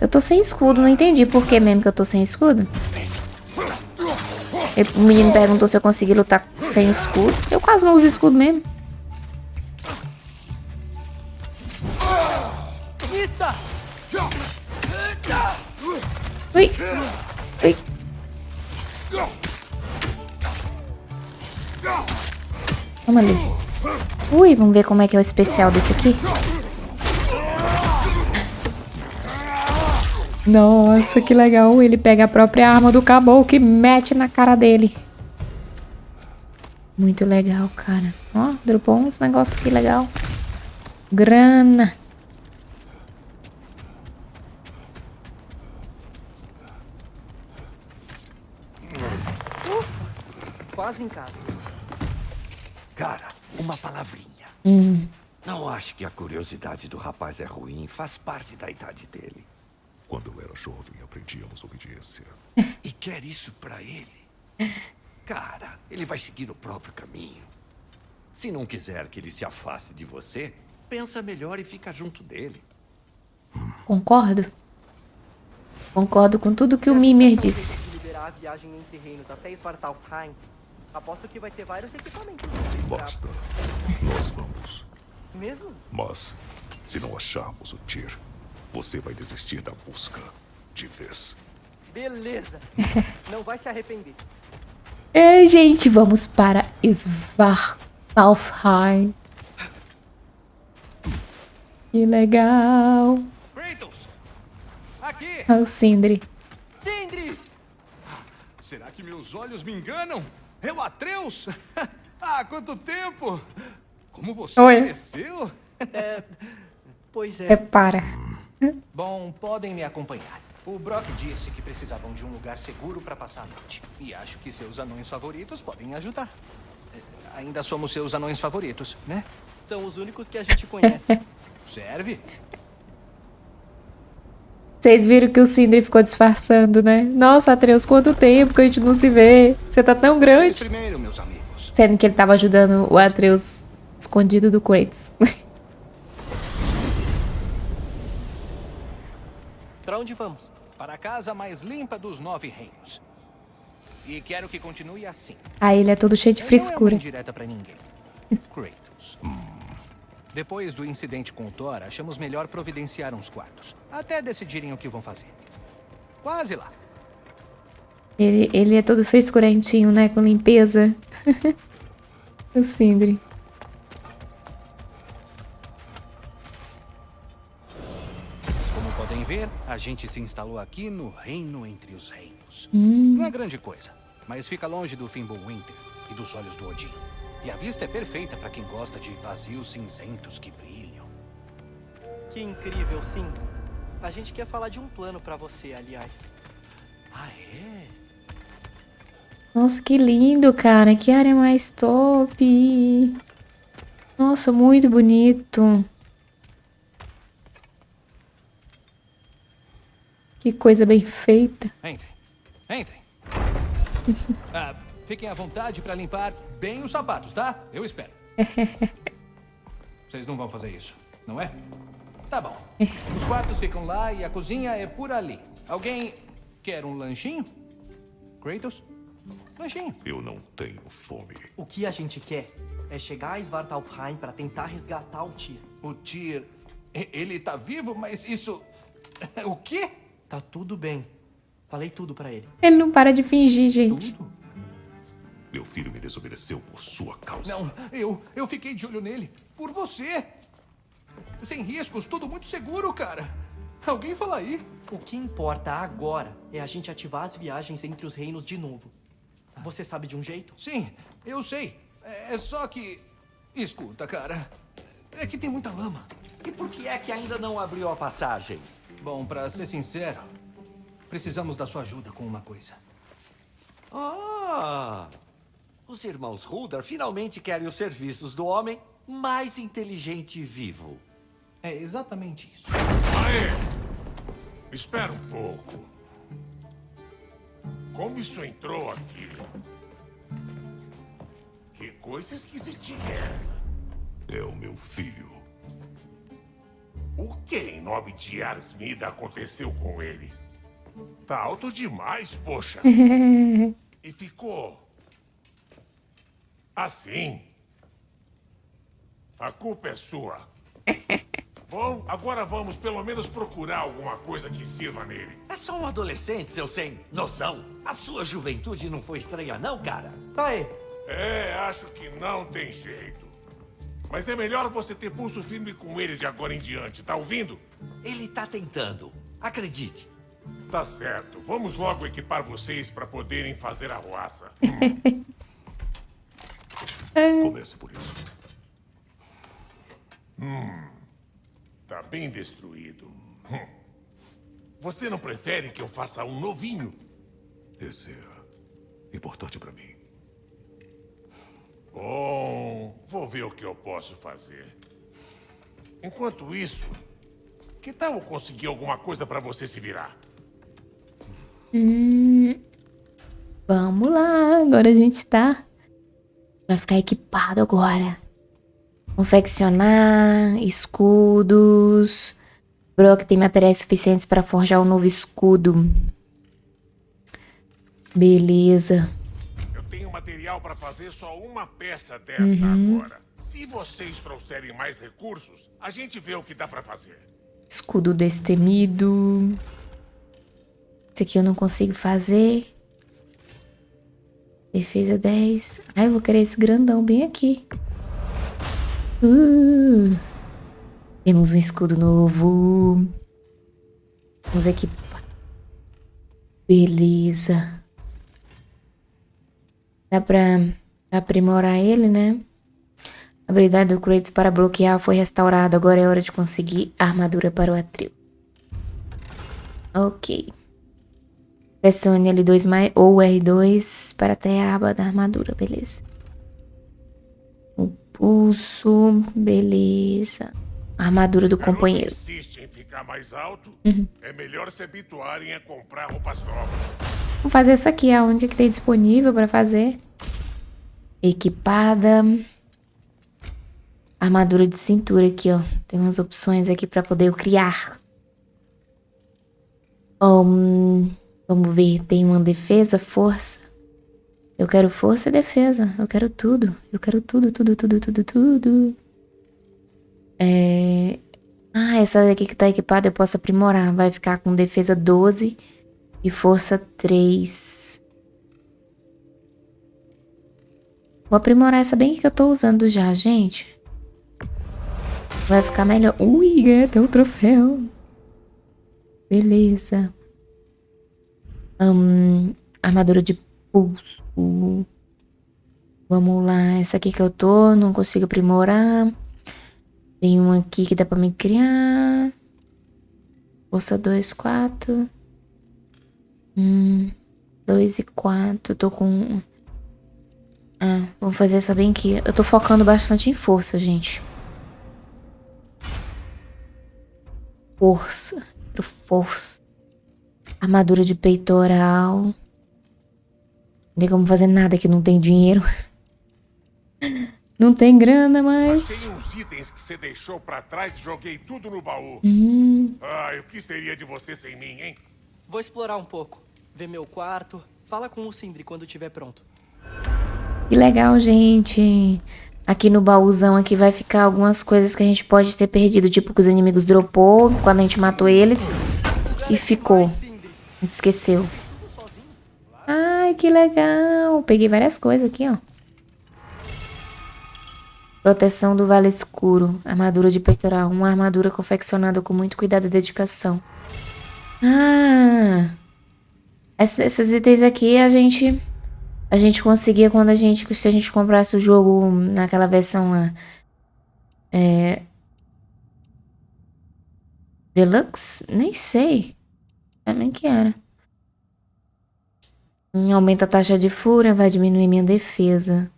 Eu tô sem escudo, não entendi por que mesmo que eu tô sem escudo. O menino perguntou se eu consegui lutar sem escudo. Eu quase não uso escudo mesmo. Ui. Ui. Vamos ali. Ui, vamos ver como é que é o especial desse aqui. Nossa, que legal. Ele pega a própria arma do caboclo e mete na cara dele. Muito legal, cara. Ó, dropou uns negócios aqui legal. Grana. Quase em casa. Cara, uma palavrinha. Não acho que a curiosidade do rapaz é ruim. Faz parte da idade dele. Quando eu era jovem, aprendíamos obediência. E quer isso pra ele? Cara, ele vai seguir o próprio caminho. Se não quiser que ele se afaste de você, pensa melhor e fica junto dele. Concordo. Concordo com tudo que o Mimer disse. Aposto que vai ter vários equipamentos. Basta. Nós vamos. Mesmo? Mas, se não acharmos o Tyr, você vai desistir da busca. De vez. Beleza. Não vai se arrepender. É, gente, vamos para Svartalfheim. Que legal. Kratos! Aqui! Ah, o Sindri. Sindri! Será que meus olhos me enganam? É o Atreus? ah, quanto tempo! Como você Oi. cresceu? Pois é. Prepara. Bom, podem me acompanhar. O Brock disse que precisavam de um lugar seguro para passar a noite. E acho que seus anões favoritos podem ajudar. Eh, Ainda somos seus anões favoritos, né? São os únicos que a gente conhece. Serve? Vocês viram que o Sindri ficou disfarçando, né? Nossa, Atreus, quanto tempo que a gente não se vê. Você tá tão grande. primeiro, meus amigos. Sendo que ele tava ajudando o Atreus escondido do Kratos. pra onde vamos? Para a casa mais limpa dos nove reinos. E quero que continue assim. Aí ele é todo cheio de Não é frescura. uma indireta pra ninguém. Kratos. Depois do incidente com o Thor, achamos melhor providenciar uns quartos. Até decidirem o que vão fazer. Quase lá. Ele, ele é todo frescurentinho, né? Com limpeza. o Sindri. Como podem ver, a gente se instalou aqui no Reino Entre os Reinos. Não é grande coisa, mas fica longe do Fimbulwinter e dos olhos do Odin. E a vista é perfeita para quem gosta de vazios cinzentos que brilham. Que incrível, sim. A gente quer falar de um plano pra você, aliás. Ah, é? Nossa, que lindo, cara. Que área mais top. Nossa, muito bonito. Que coisa bem feita. Entrem. Entrem. Ah, fiquem à vontade para limpar bem os sapatos, tá? Eu espero. Vocês não vão fazer isso, não é? Tá bom. Os quartos ficam lá e a cozinha é por ali. Alguém quer um lanchinho? Kratos? Lanchinho. Eu não tenho fome. O que a gente quer é chegar a Svartalfheim pra tentar resgatar o Tyr. O Tyr... Ele tá vivo, mas isso... O quê? Tá tudo bem. Falei tudo pra ele. Ele não para de fingir, gente. Tudo? Meu filho me desobedeceu por sua causa. Não, eu, eu fiquei de olho nele. Por você. Sem riscos, tudo muito seguro, cara. Alguém fala aí. O que importa agora é a gente ativar as viagens entre os reinos de novo. Você sabe de um jeito? Sim, eu sei. É é só que... Escuta, cara. É que tem muita lama. E por que é que ainda não abriu a passagem? Bom, pra ser sincero, precisamos da sua ajuda com uma coisa. Ah! Os irmãos Huldar finalmente querem os serviços do homem mais inteligente vivo. É exatamente isso. Aê! Espera um pouco. Como isso entrou aqui? Que coisa esquisitinha é essa? É o meu filho. O que em nome de Arsmida aconteceu com ele? Tá alto demais, poxa. e ficou... Assim. A culpa é sua. Bom, agora vamos pelo menos procurar alguma coisa que sirva nele. É só um adolescente, seu sem noção. A sua juventude não foi estranha, não, cara? Aê! É, acho que não tem jeito. Mas é melhor você ter pulso firme com eles de agora em diante, tá ouvindo? Ele tá tentando. Acredite. Tá certo. Vamos logo equipar vocês para poderem fazer a roça. Comece por isso. Tá bem destruído. Hum. Você não prefere que eu faça um novinho? Esse é importante pra mim. Bom, vou ver o que eu posso fazer. Enquanto isso, que tal eu conseguir alguma coisa para você se virar? Vamos lá, agora a gente tá. Vai ficar equipado agora. Confeccionar escudos. Brock tem materiais suficientes para forjar um novo escudo. Beleza. Eu tenho material para fazer só uma peça dessa agora. Se vocês trouxerem mais recursos, a gente vê o que dá para fazer. Escudo destemido. Esse aqui eu não consigo fazer. Defesa 10. Ai, eu vou querer esse grandão bem aqui. Uh. Temos um escudo novo. Vamos equipar. Beleza. Dá pra aprimorar ele, né? A habilidade do Kratos para bloquear foi restaurada. Agora é hora de conseguir armadura para o Atril. Ok. Pressione L2 mais, ou R2 para ter a aba da armadura, beleza. O pulso, beleza. A armadura do companheiro. insiste em ficar mais alto, Uhum. é melhor se habituarem a comprar roupas novas. Vou fazer essa aqui, é a única que tem disponível para fazer. Equipada. Armadura de cintura aqui, ó. Tem umas opções aqui para poder eu criar. Hum, vamos ver, tem uma defesa, força. Eu quero força e defesa. Eu quero tudo. Eu quero tudo, tudo, tudo, tudo, tudo. É... Ah, essa daqui que tá equipada eu posso aprimorar. Vai ficar com defesa 12 e força 3. Vou aprimorar essa bem que eu tô usando já, gente. Vai ficar melhor. Ui, até o troféu. Beleza. Hum, armadura de pulso. Vamos lá. Essa aqui que eu tô, não consigo aprimorar. Tem uma aqui que dá pra me criar. Força 2, 4. Hum, 2 e 4. Tô com. Ah, vamos fazer essa bem aqui. Eu tô focando bastante em força, gente. Força. Força. Armadura de peitoral. Não tem como fazer nada que não tem dinheiro. Não tem grana, mas. Achei uns itens que você deixou pra trás e joguei tudo no baú. Hum. Ai, o que seria de você sem mim, hein? Vou explorar um pouco. Ver meu quarto. Fala com o Sindri quando estiver pronto. Que legal, gente. Aqui no baúzão aqui vai ficar algumas coisas que a gente pode ter perdido. Tipo que os inimigos dropou quando a gente matou eles. E ficou. A gente esqueceu. Ai, que legal. Peguei várias coisas aqui, ó. Proteção do Vale Escuro. Armadura de peitoral. Uma armadura confeccionada com muito cuidado e dedicação. Ah! Ess- Esses itens aqui a gente... A gente conseguia quando a gente... Se a gente comprasse o jogo naquela versão lá. É... Deluxe? Nem sei. Nem que era. Hum, Aumenta a taxa de fúria, vai diminuir minha defesa.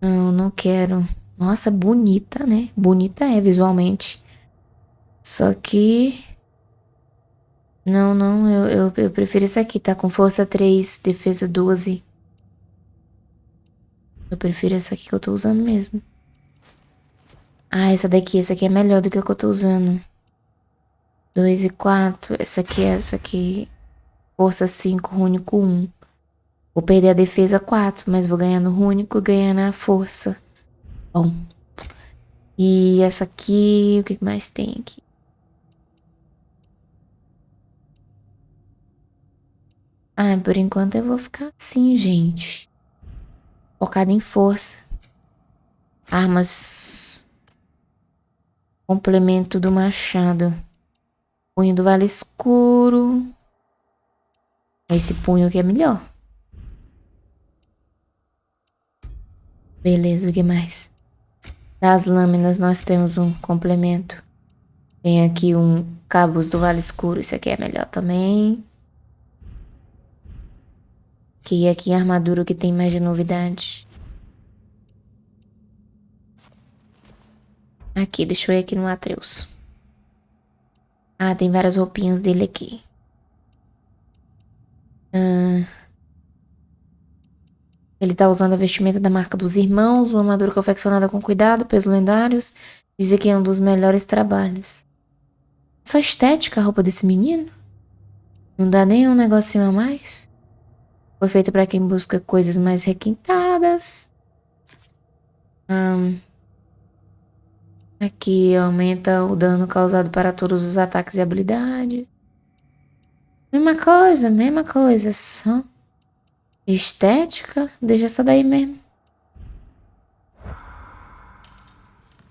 Não, não quero. Nossa, bonita, né? Bonita é visualmente. Só que. Não, não, eu, eu, eu prefiro esse aqui, tá? Com força 3, defesa 12. Eu prefiro essa aqui que eu tô usando mesmo. Ah, essa daqui, essa aqui é melhor do que a que eu tô usando. 2 e 4. Essa aqui, essa aqui. Força 5, rúnico 1. Vou perder a defesa 4, mas vou ganhar no rúnico e ganhar na força. Bom. E essa aqui, o que mais tem aqui? Ah, por enquanto eu vou ficar assim, gente. Focada em força. Armas. Complemento do machado. Punho do Vale Escuro. Esse punho aqui é melhor. Beleza, o que mais? Das lâminas nós temos um complemento. Tem aqui um cabos do Vale Escuro. Esse aqui é melhor também. Que aqui a armadura que tem mais de novidade. Aqui, deixa eu ir aqui no Atreus. Ah, tem várias roupinhas dele aqui. Ah, ele tá usando a vestimenta da marca dos irmãos, uma armadura confeccionada com cuidado, pesos lendários. Dizem que é um dos melhores trabalhos. Essa estética a roupa desse menino? Não dá nem um negocinho a mais? Foi feita para quem busca coisas mais requintadas. Ahn. Aqui aumenta o dano causado para todos os ataques e habilidades. Mesma coisa, mesma coisa, só. Estética? Deixa essa daí mesmo.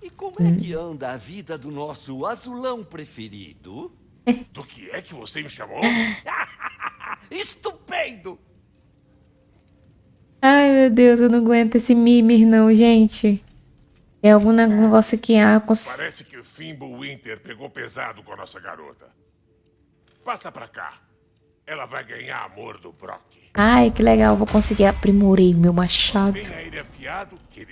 E como é que anda a vida do nosso azulão preferido? Do que é que você me chamou? vendo? Ai, meu Deus, eu não aguento esse Mimir não, gente. É algum negócio aqui. Ah, cons... Parece que o Fimbo Winter pegou pesado com a nossa garota. Passa pra cá. Ela vai ganhar amor do Brock. Ai, que legal. Vou conseguir aprimorar o meu machado. Afiado que.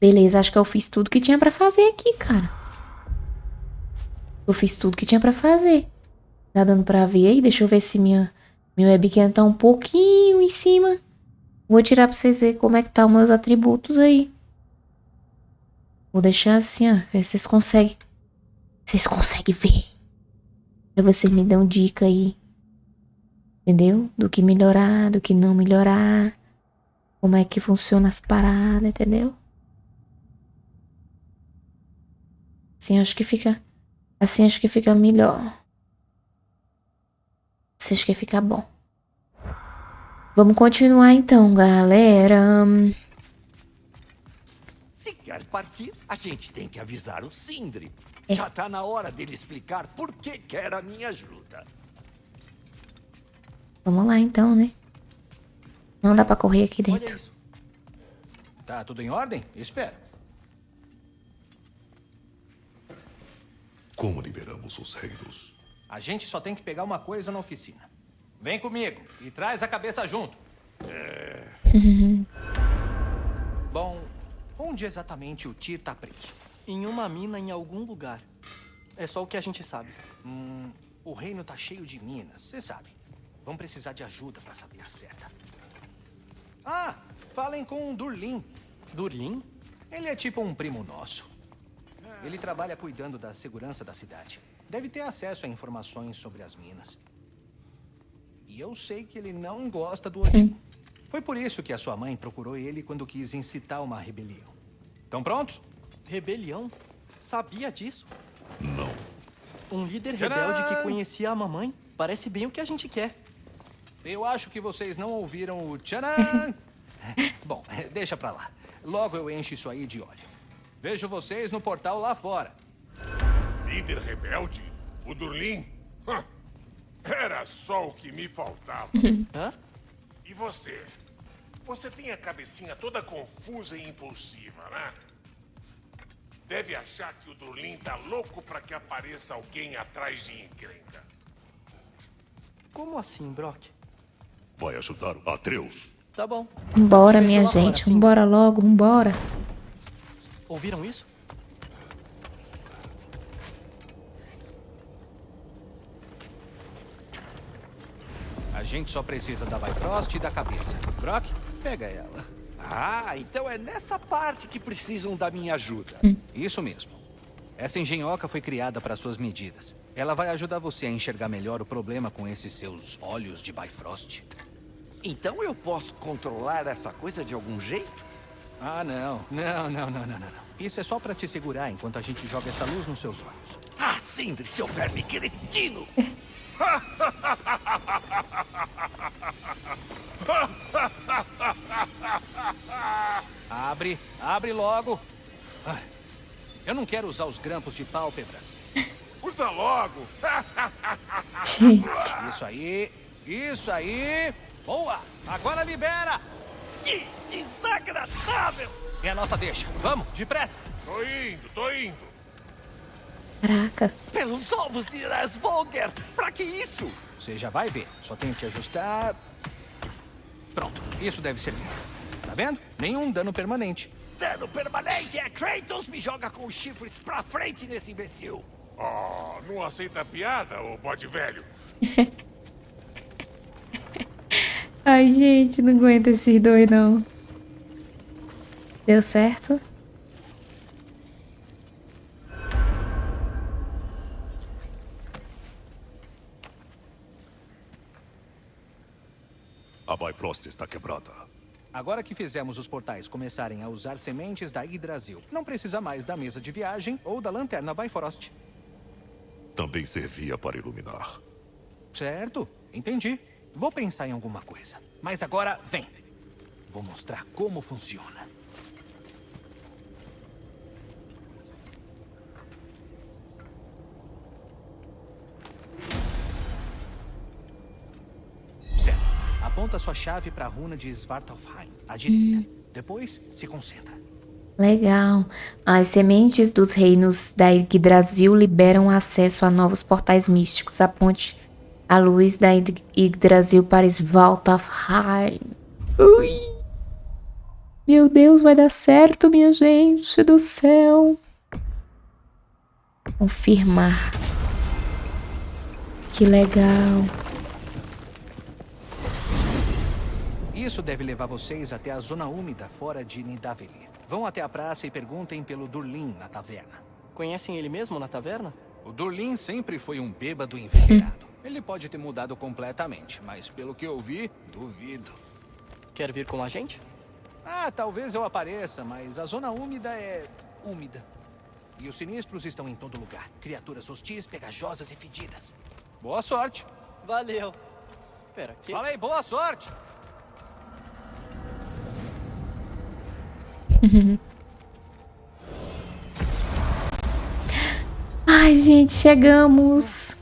Beleza, acho que eu fiz tudo que tinha pra fazer aqui, cara. Eu fiz tudo que tinha pra fazer. Tá dando pra ver aí? Deixa eu ver se minha, minha webcam tá um pouquinho em cima. Vou tirar pra vocês verem como é que tá os meus atributos aí. Vou deixar assim, ó. Vocês conseguem. Vocês conseguem ver. Aí vocês me dão dica aí. Entendeu? Do que melhorar, do que não melhorar. Como é que funciona as paradas, entendeu? Assim acho que fica. Assim acho que fica melhor. Assim acho que fica bom. Vamos continuar então, galera. Se quer partir, a gente tem que avisar o Sindri. É. Já tá na hora dele explicar por que quer a minha ajuda. Vamos lá então, né? Não dá pra correr aqui dentro. Tá tudo em ordem? Espero. Como liberamos os reinos? A gente só tem que pegar uma coisa na oficina. Vem comigo e traz a cabeça junto. Bom, onde exatamente o Tyr tá preso? Em uma mina em algum lugar. É só o que a gente sabe. Hum, o reino tá cheio de minas, você sabe. Vão precisar de ajuda pra saber a certa. Ah, falem com o Durlin. Durlin? Ele é tipo um primo nosso. Ele trabalha cuidando da segurança da cidade. Deve ter acesso a informações sobre as minas. E eu sei que ele não gosta do Odin. Foi por isso que a sua mãe procurou ele quando quis incitar uma rebelião. Estão prontos? Rebelião? Sabia disso? Não. Um líder Tcharam! rebelde que conhecia a mamãe? Parece bem o que a gente quer. Eu acho que vocês não ouviram o tcharam. Bom, deixa pra lá. Logo eu encho isso aí de óleo. Vejo vocês no portal lá fora. Líder rebelde? O Durlin? Hã. Era só o que me faltava. Hã? E você? Você tem a cabecinha toda confusa e impulsiva, né? Deve achar que o Durlin tá louco pra que apareça alguém atrás de encrenca. Como assim, Brock? Vai ajudar Atreus? Tá bom. Vambora, Vejo minha gente. sim. Vambora logo, vambora. Ouviram isso? A gente só precisa da Bifrost e da cabeça. Brock, pega ela. Ah, então é nessa parte que precisam da minha ajuda. Isso mesmo. Essa engenhoca foi criada para suas medidas. Ela vai ajudar você a enxergar melhor o problema com esses seus olhos de Bifrost. Então eu posso controlar essa coisa de algum jeito? Ah, não. Não, não, não, não, não. não. Isso é só para te segurar enquanto a gente joga essa luz nos seus olhos. Ah, Sindri, seu verme cretino! Abre, abre logo. Eu não quero usar os grampos de pálpebras. Usa logo! Gente. Isso aí, isso aí. Boa! Agora libera! Que desagradável! É a nossa deixa. Vamos, depressa! tô indo, tô indo. Caraca. Pelos ovos de Rasvolger! Pra que isso? Você já vai ver. Só tenho que ajustar. Pronto, isso deve ser. Tá vendo? Nenhum dano permanente. Dano permanente é Kratos me joga com os chifres pra frente nesse imbecil! Oh, não aceita piada, ô bode velho? Ai, gente, não aguento esses dois, não. Deu certo? A Bifrost está quebrada. Agora que fizemos os portais começarem a usar sementes da Yggdrasil, não precisa mais da mesa de viagem ou da lanterna Bifrost. Também servia para iluminar. Certo, entendi. Vou pensar em alguma coisa. Mas agora, vem. Vou mostrar como funciona. Aponta sua chave para a runa de Svartalfheim, à direita. Depois, se concentra. Legal. As sementes dos reinos da Yggdrasil liberam acesso a novos portais místicos. Aponte a luz da Yggdrasil para Svartalfheim. Ui. Meu Deus, vai dar certo, minha gente do céu. Confirmar. Que legal. Isso deve levar vocês até a zona úmida fora de Nidavellir. Vão até a praça e perguntem pelo Durlin na taverna. Conhecem ele mesmo na taverna? O Durlin sempre foi um bêbado envenenado. Ele pode ter mudado completamente, mas pelo que eu vi, duvido. Quer vir com a gente? Ah, talvez eu apareça, mas a zona úmida é úmida. E os sinistros estão em todo lugar. Criaturas hostis, pegajosas e fedidas. Boa sorte. Valeu. Pera, que? Falei, boa sorte. Ai, gente, chegamos.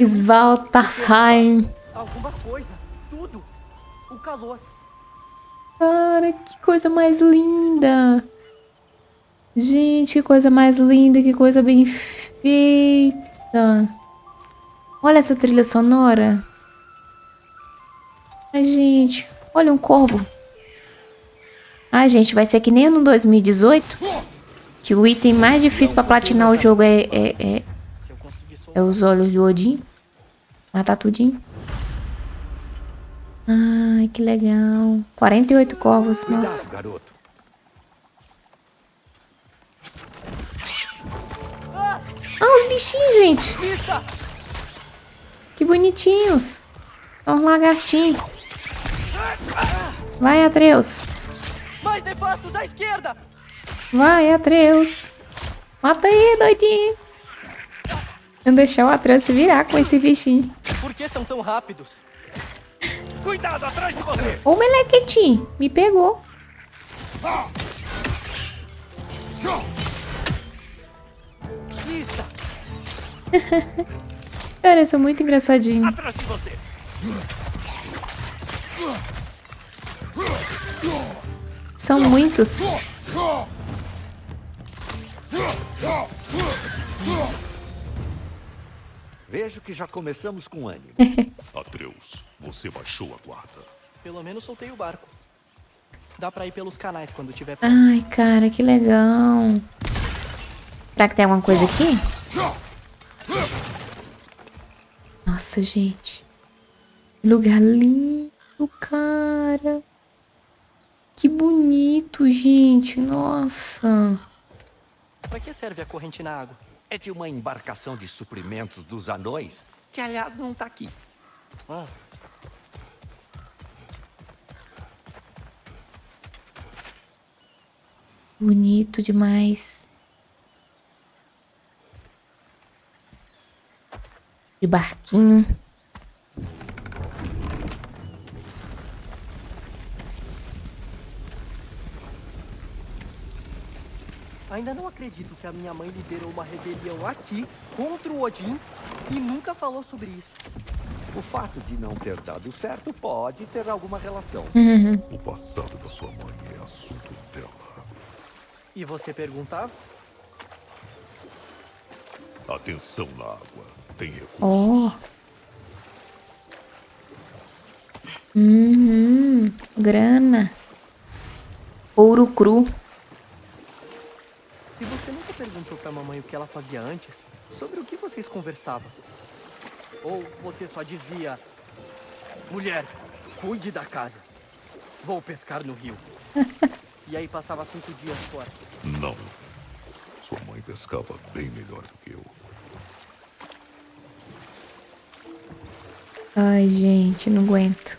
Svartalfheim. Alguma coisa. Tudo. O calor. Cara, que coisa mais linda. Gente, que coisa mais linda, que coisa bem feita. Olha essa trilha sonora. Ai, gente, olha um corvo. Ai, gente, vai ser que nem no 2018. Que o item mais difícil pra platinar o jogo é, é, é, é os olhos do Odin. Matar tudinho. Ai, que legal. 48 corvos, nossa. Ah, os bichinhos, gente. Que bonitinhos. São uns lagartinhos. Vai, Atreus. Mais nefastos à esquerda! Vai, Atreus. Mata aí, doidinho. Vou deixar o Atreus se virar com esse bichinho. Por que são tão rápidos? Cuidado, atrás de você! Ô, melequetinho. Me pegou. Vista! Cara, eu sou muito engraçadinho. Atrás de você. São muitos. Vejo que já começamos com ânimo. Atreus, você baixou a guarda. Pelo menos soltei o barco. Dá pra ir pelos canais quando tiver. Ai, cara, que legal. Será que tem alguma coisa aqui? Nossa, gente. Que Lugar lindo, cara. Que bonito, gente. Nossa. Pra que serve a corrente na água? É de uma embarcação de suprimentos dos anões, que aliás não tá aqui. Ah, Bonito demais. De barquinho. Ainda não acredito que a minha mãe liderou uma rebelião aqui contra o Odin e nunca falou sobre isso. O fato de não ter dado certo pode ter alguma relação. O passado da sua mãe é assunto dela. E você perguntava? Atenção na água. Tem Oh. recursos. Uhum. Grana. Ouro cru. Perguntou pra mamãe o que ela fazia antes, sobre o que vocês conversavam? Ou você só dizia: Mulher, cuide da casa. Vou pescar no rio. e aí passava cinco dias fora. Não. Sua mãe pescava bem melhor do que eu. Ai, gente, não aguento.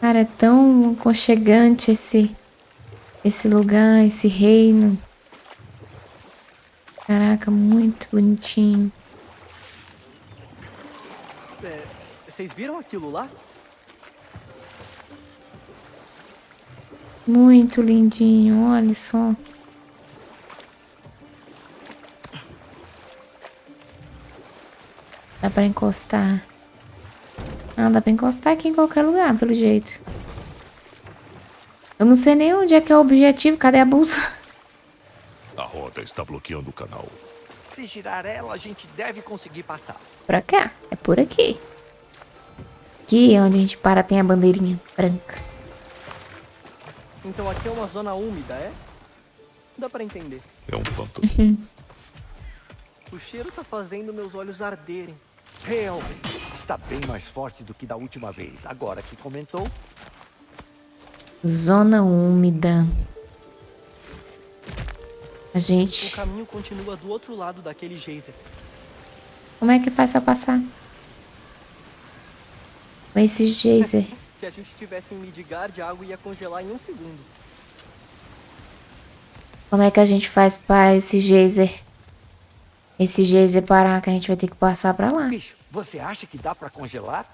Cara, é tão aconchegante esse esse lugar, esse reino. Caraca, muito bonitinho. É, vocês viram aquilo lá? Muito lindinho, olha só. Dá pra encostar. Ah, dá pra encostar aqui em qualquer lugar, pelo jeito. Eu não sei nem onde é que é o objetivo. Cadê a bolsa? A roda está bloqueando o canal. Se girar ela, a gente deve conseguir passar. Pra cá. É por aqui. Aqui é onde a gente para tem a bandeirinha branca. Então aqui é uma zona úmida, é? Dá pra entender. É um pântano. O cheiro tá fazendo meus olhos arderem. Realmente, está bem mais forte do que da última vez. Agora que comentou, Zona úmida. A O gente... caminho continua do outro lado daquele geyser. Como é que faz pra passar? Com esse geyser. Se a gente tivesse em Midgard, a água ia congelar em um segundo. Como é que a gente faz pra esse geyser? Esse geyser parar que a gente vai ter que passar pra lá. bicho, você acha que dá pra congelar?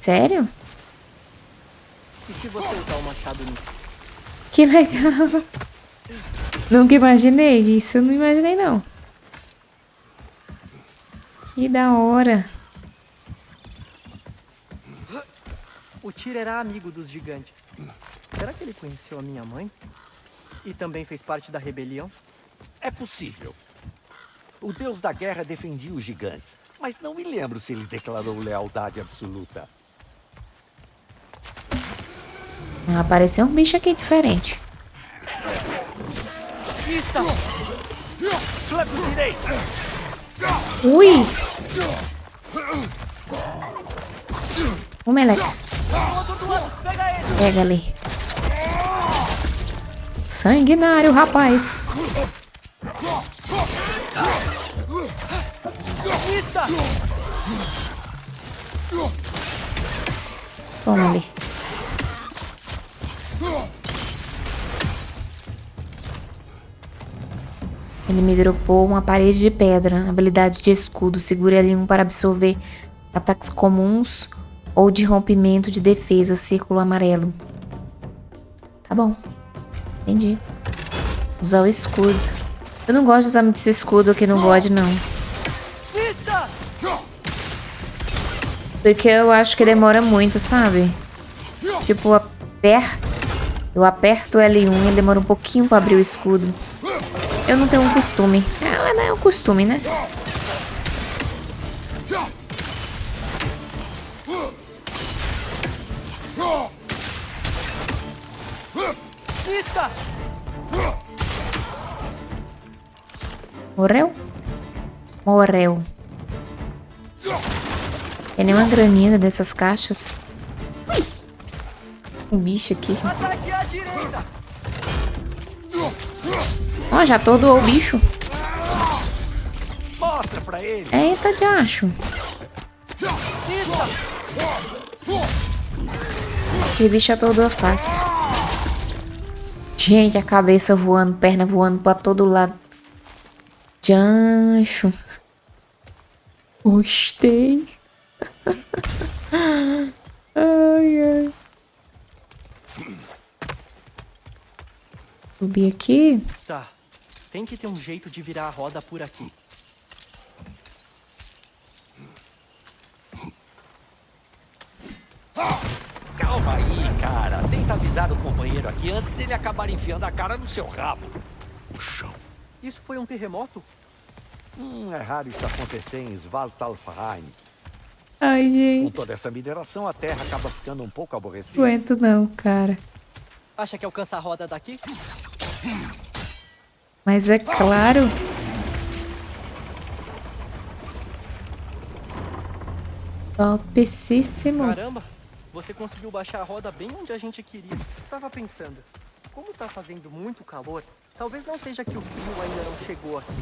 Sério? E se você usar o machado nisso? Que legal. Nunca imaginei isso. Eu não imaginei, não. Que da hora. O Tyr era amigo dos gigantes. Será que ele conheceu a minha mãe? E também fez parte da rebelião? É possível. O deus da guerra defendia os gigantes, mas não me lembro se ele declarou lealdade absoluta. Ah, Apareceu um bicho aqui diferente. Ui! O meleca. Pega ali. Sanguinário, rapaz. Toma ali. Ele me dropou uma parede de pedra, habilidade de escudo. Segure L1 para absorver ataques comuns ou de rompimento de defesa, círculo amarelo. Tá bom. Entendi. Usar o escudo. Eu não gosto de usar muito esse escudo aqui no God, não. Porque eu acho que demora muito, sabe? Tipo, aperto. Eu aperto o L1 e demora um pouquinho pra abrir o escudo. Eu não tenho um costume. É, não é um costume, né? Morreu? Morreu. Tem nenhuma graninha dessas caixas. Ui! Um bicho aqui. gente. Ó, já atordoou o bicho. Mostra pra ele! Eita, de acho. Esse bicho atordoa fácil. Gente, a cabeça voando, perna voando pra todo lado. Jancho. Gostei. ai, ai. Subir aqui. Tá. Tem que ter um jeito de virar a roda por aqui. Calma aí, cara. Tenta avisar o companheiro aqui antes dele acabar enfiando a cara no seu rabo. O chão. Isso foi um terremoto? Hum, é raro isso acontecer em Svaltalfheim. Ai, Com gente. toda essa mineração, a terra acaba ficando um pouco aborrecida. Não aguento não, cara. Acha que alcança a roda daqui? Mas é claro. Topíssimo. Caramba! Você conseguiu baixar a roda bem onde a gente queria. Tava pensando, como tá fazendo muito calor, talvez não seja que o frio ainda não chegou aqui.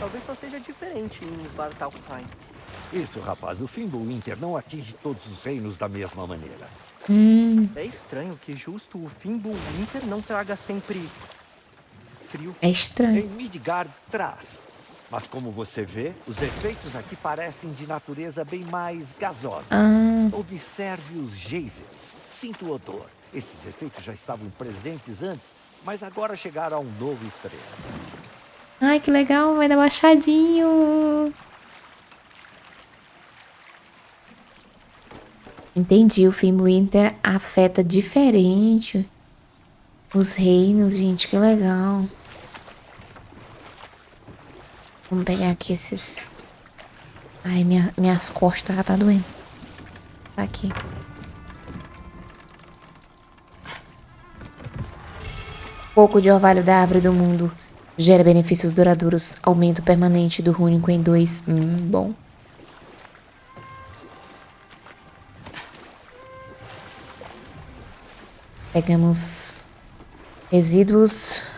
Talvez só seja diferente em Svartalfheim. Isso, rapaz. O Fimbulwinter não atinge todos os reinos da mesma maneira. É estranho que justo o Fimbulwinter não traga sempre frio. É estranho. Em Midgard traz. Mas como você vê, os efeitos aqui parecem de natureza bem mais gasosa. Ah, Observe os geysers. Sinta o odor. Esses efeitos já estavam presentes antes, mas agora chegaram a um novo extremo. ai, que legal. Vai dar baixadinho. Entendi, o Fimbulwinter afeta diferente os reinos, gente, que legal. Vamos pegar aqui esses... Ai, minha, minhas costas tá doendo. Tá aqui. Pouco de orvalho da árvore do mundo gera benefícios duradouros. Aumento permanente do rúnico em dois. Hum, bom. Pegamos resíduos.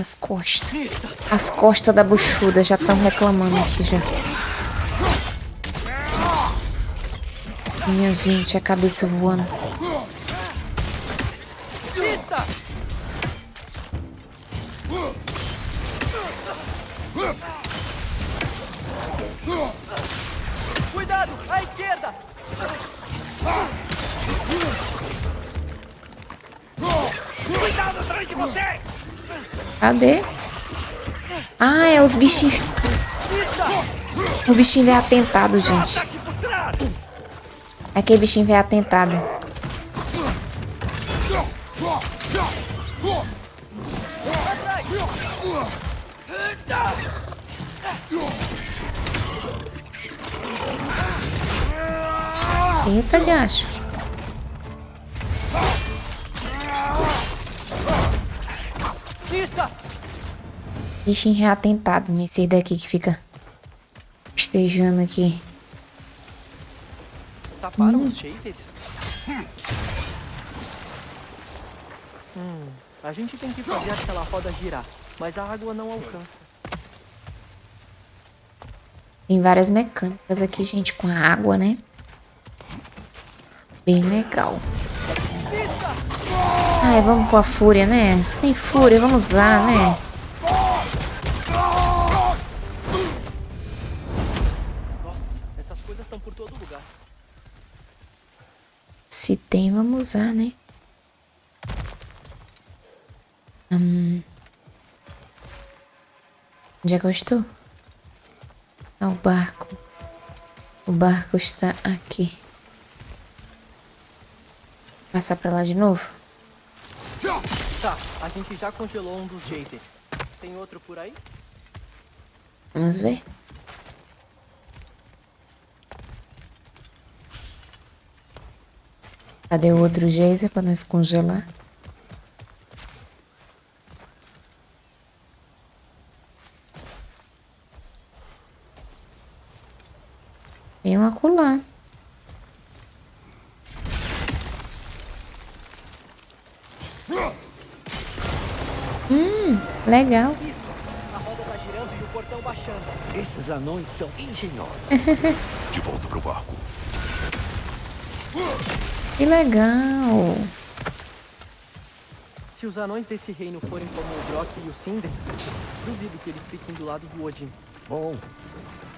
As costas. As costas da buchuda já estão reclamando aqui já. Minha gente, a cabeça voando. Cadê? Ah, é os bichinhos. O bichinho veio atentado, gente. Aquele bichinho veio atentado. Eita, diacho. Mista! Bichinho reatentado nesse daqui que fica estejando aqui. Taparam os chasers? Hum, a gente tem que fazer aquela roda girar, mas a água não alcança. Tem várias mecânicas aqui, gente, com a água, né? Bem legal. Ai, vamos com a fúria, né? Se tem fúria, vamos usar, né? Nossa, essas coisas estão por todo lugar. Se tem, vamos usar, né? Hum. Onde é que eu estou? Ah, o barco. O barco está aqui. Passar pra lá de novo? Tá, a gente já congelou um dos chasers. Tem outro por aí? Vamos ver. Cadê o outro geyser pra nós congelar? Tem um acolá. Hum, legal. Isso! A roda tá girando e o portão baixando. Esses anões são engenhosos. De volta pro barco. Que legal. Se os anões desse reino forem como o Brock e o Cinder, duvido que eles fiquem do lado do Odin. Bom,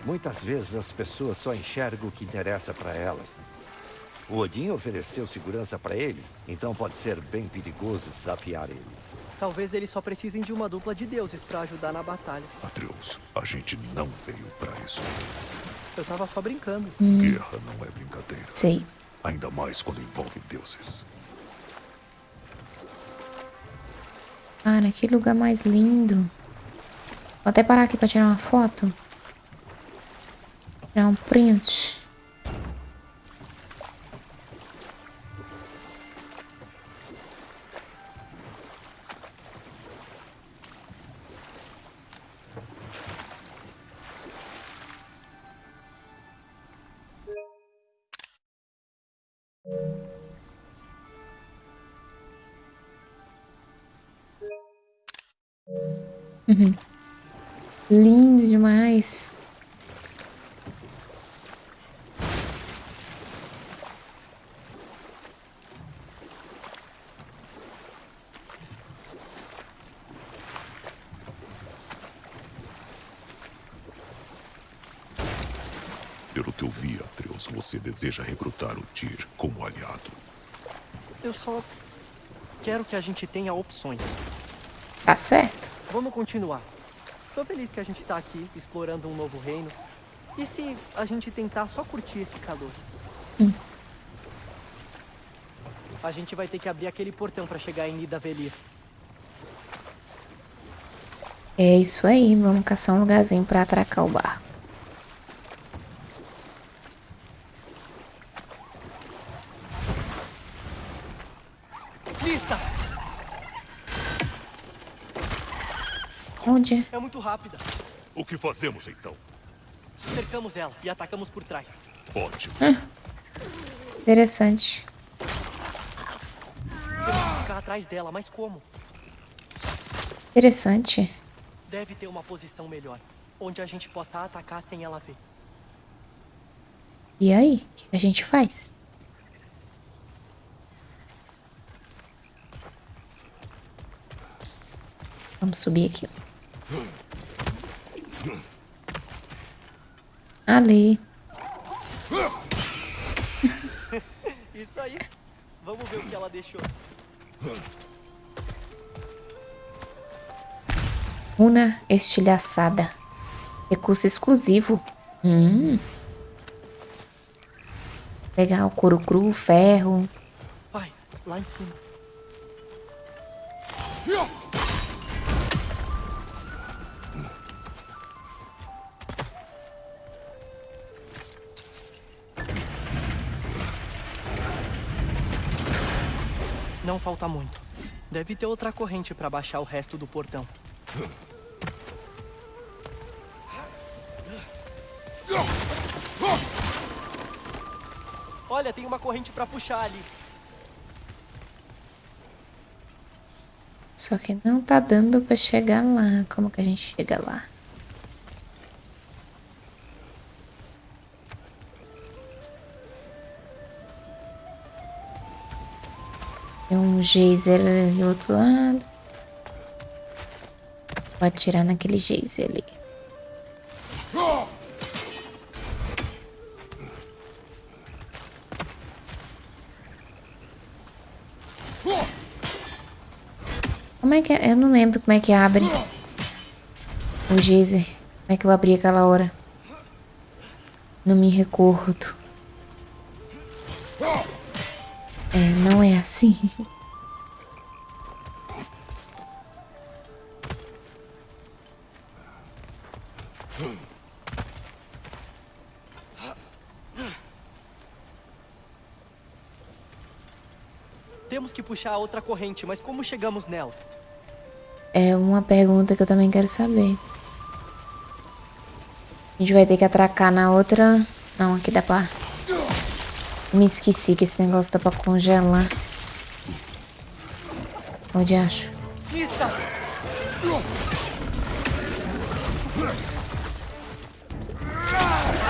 muitas vezes as pessoas só enxergam o que interessa para elas. O Odin ofereceu segurança para eles, então pode ser bem perigoso desafiar ele. Talvez eles só precisem de uma dupla de deuses pra ajudar na batalha. Atreus, a gente não veio pra isso. Eu tava só brincando. Guerra não é brincadeira. Sei. Ainda mais quando envolve deuses. Cara, que lugar mais lindo. Vou até parar aqui pra tirar uma foto. Tirar um print. Lindo demais. Pelo que eu vi, Atreus, você deseja recrutar o Tyr como aliado. Eu só quero que a gente tenha opções. Tá certo. Vamos continuar. Tô feliz que a gente tá aqui, explorando um novo reino. E se a gente tentar só curtir esse calor? Hum. A gente vai ter que abrir aquele portão pra chegar em Nidavellir. É isso aí, vamos caçar um lugarzinho pra atracar o barco. Lista! Onde? É muito rápida. O que fazemos então? Cercamos ela e atacamos por trás. Ótimo. Interessante. Temos que ficar atrás dela, mas como? Interessante. Deve ter uma posição melhor, onde a gente possa atacar sem ela ver. E aí? O que a gente faz? Vamos subir aqui. Ali. Isso aí. Vamos ver o que ela deixou. Runa estilhaçada. Recurso exclusivo. Hum. Legal, couro cru, ferro. Pai, lá em cima. Não falta muito. Deve ter outra corrente para baixar o resto do portão. Olha, tem uma corrente para puxar ali. Só que não tá dando pra chegar lá. Como que a gente chega lá? Tem um geyser ali do outro lado. Vou atirar naquele geyser ali. Como é que é? Eu não lembro como é que abre o geyser. Como é que eu abri aquela hora? Não me recordo. É, não é assim. Temos que puxar a outra corrente, mas como chegamos nela? É uma pergunta que eu também quero saber. A gente vai ter que atracar na outra... Não, aqui dá pra... Me esqueci que esse negócio tá pra congelar. Onde acho?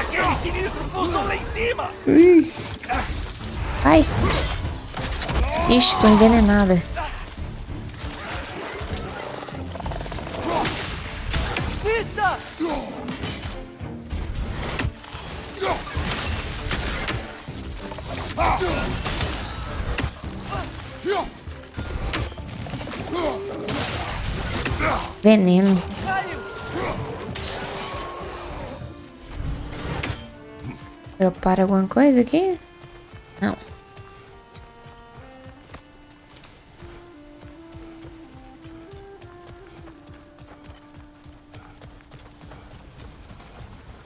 Aquele sinistro pousou lá em cima! Ai! Ixi, tô envenenada. Veneno. Dropar alguma coisa aqui? Não.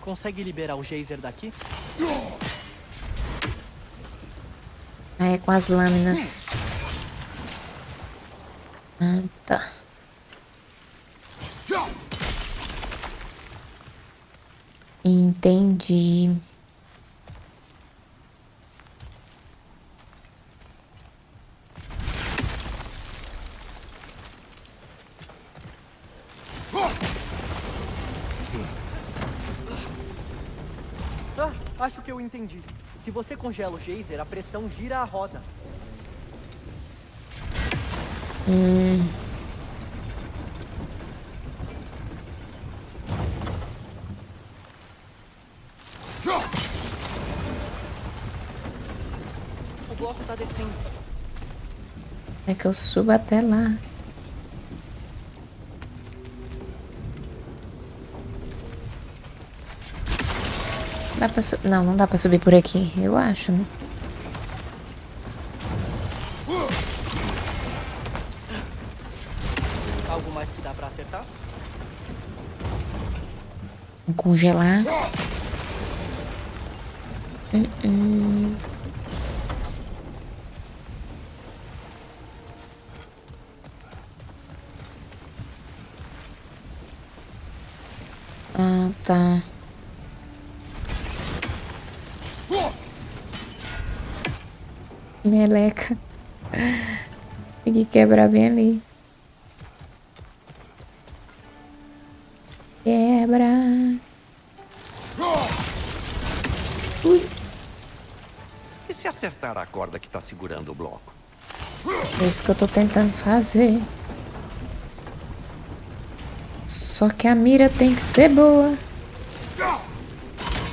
Consegue liberar o geyser daqui? É com as lâminas. Ah, tá. Entendi. Ah, acho que eu entendi. Se você congela o geyser, a pressão gira a roda. O que eu suba até lá. Dá pra subir? Não, não dá pra subir por aqui. Eu acho, né? Algo mais que dá pra acertar? Vou congelar. Uh -uh. Ah, tá. Meleca. Tem que quebrar bem ali. Quebra. Ui. E se acertar a corda que tá segurando o bloco? É isso que eu tô tentando fazer. Só que a mira tem que ser boa.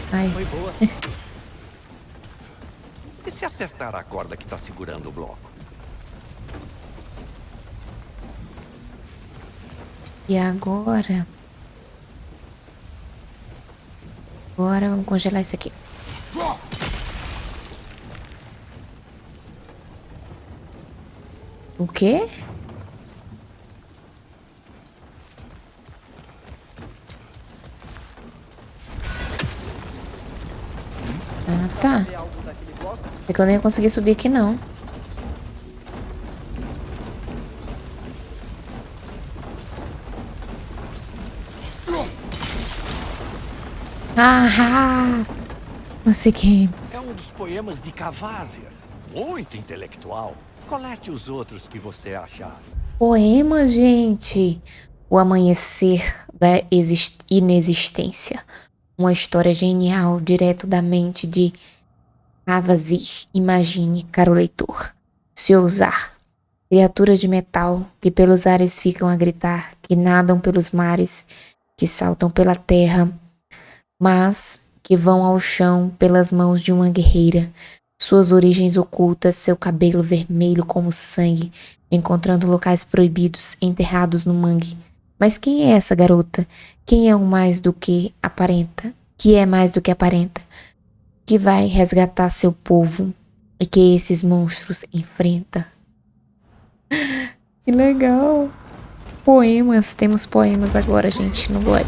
Ai. Foi boa. E se acertar a corda que tá segurando o bloco? E agora? Agora vamos congelar isso aqui. O quê? Ah, É que eu nem ia conseguir subir aqui, não. Ah, conseguimos. É um dos poemas de Cavazia. Muito intelectual. Colete os outros que você achar. Poema, gente. O amanhecer da exist- inexistência. Uma história genial, direto da mente de Avazir. Imagine, caro leitor. Se ousar. Criaturas de metal que pelos ares ficam a gritar, que nadam pelos mares, que saltam pela terra, mas que vão ao chão pelas mãos de uma guerreira. Suas origens ocultas, seu cabelo vermelho como sangue, encontrando locais proibidos, enterrados no mangue. Mas quem é essa garota? Quem é o mais do que aparenta? Que é mais do que aparenta? Que vai resgatar seu povo e que esses monstros enfrenta? Que legal! Poemas, temos poemas agora, gente, no God.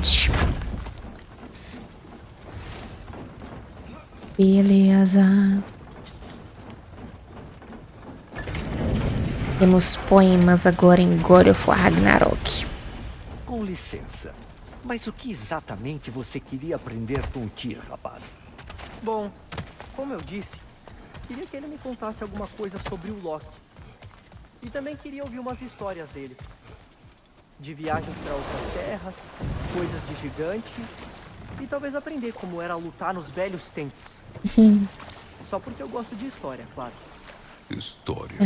Beleza. Temos poemas agora em God of Ragnarok. Com licença. Mas o que exatamente você queria aprender com o Tyr, rapaz? Bom, como eu disse, queria que ele me contasse alguma coisa sobre o Loki. E também queria ouvir umas histórias dele. De viagens para outras terras, coisas de gigante e talvez aprender como era lutar nos velhos tempos. Só porque eu gosto de história, claro. História.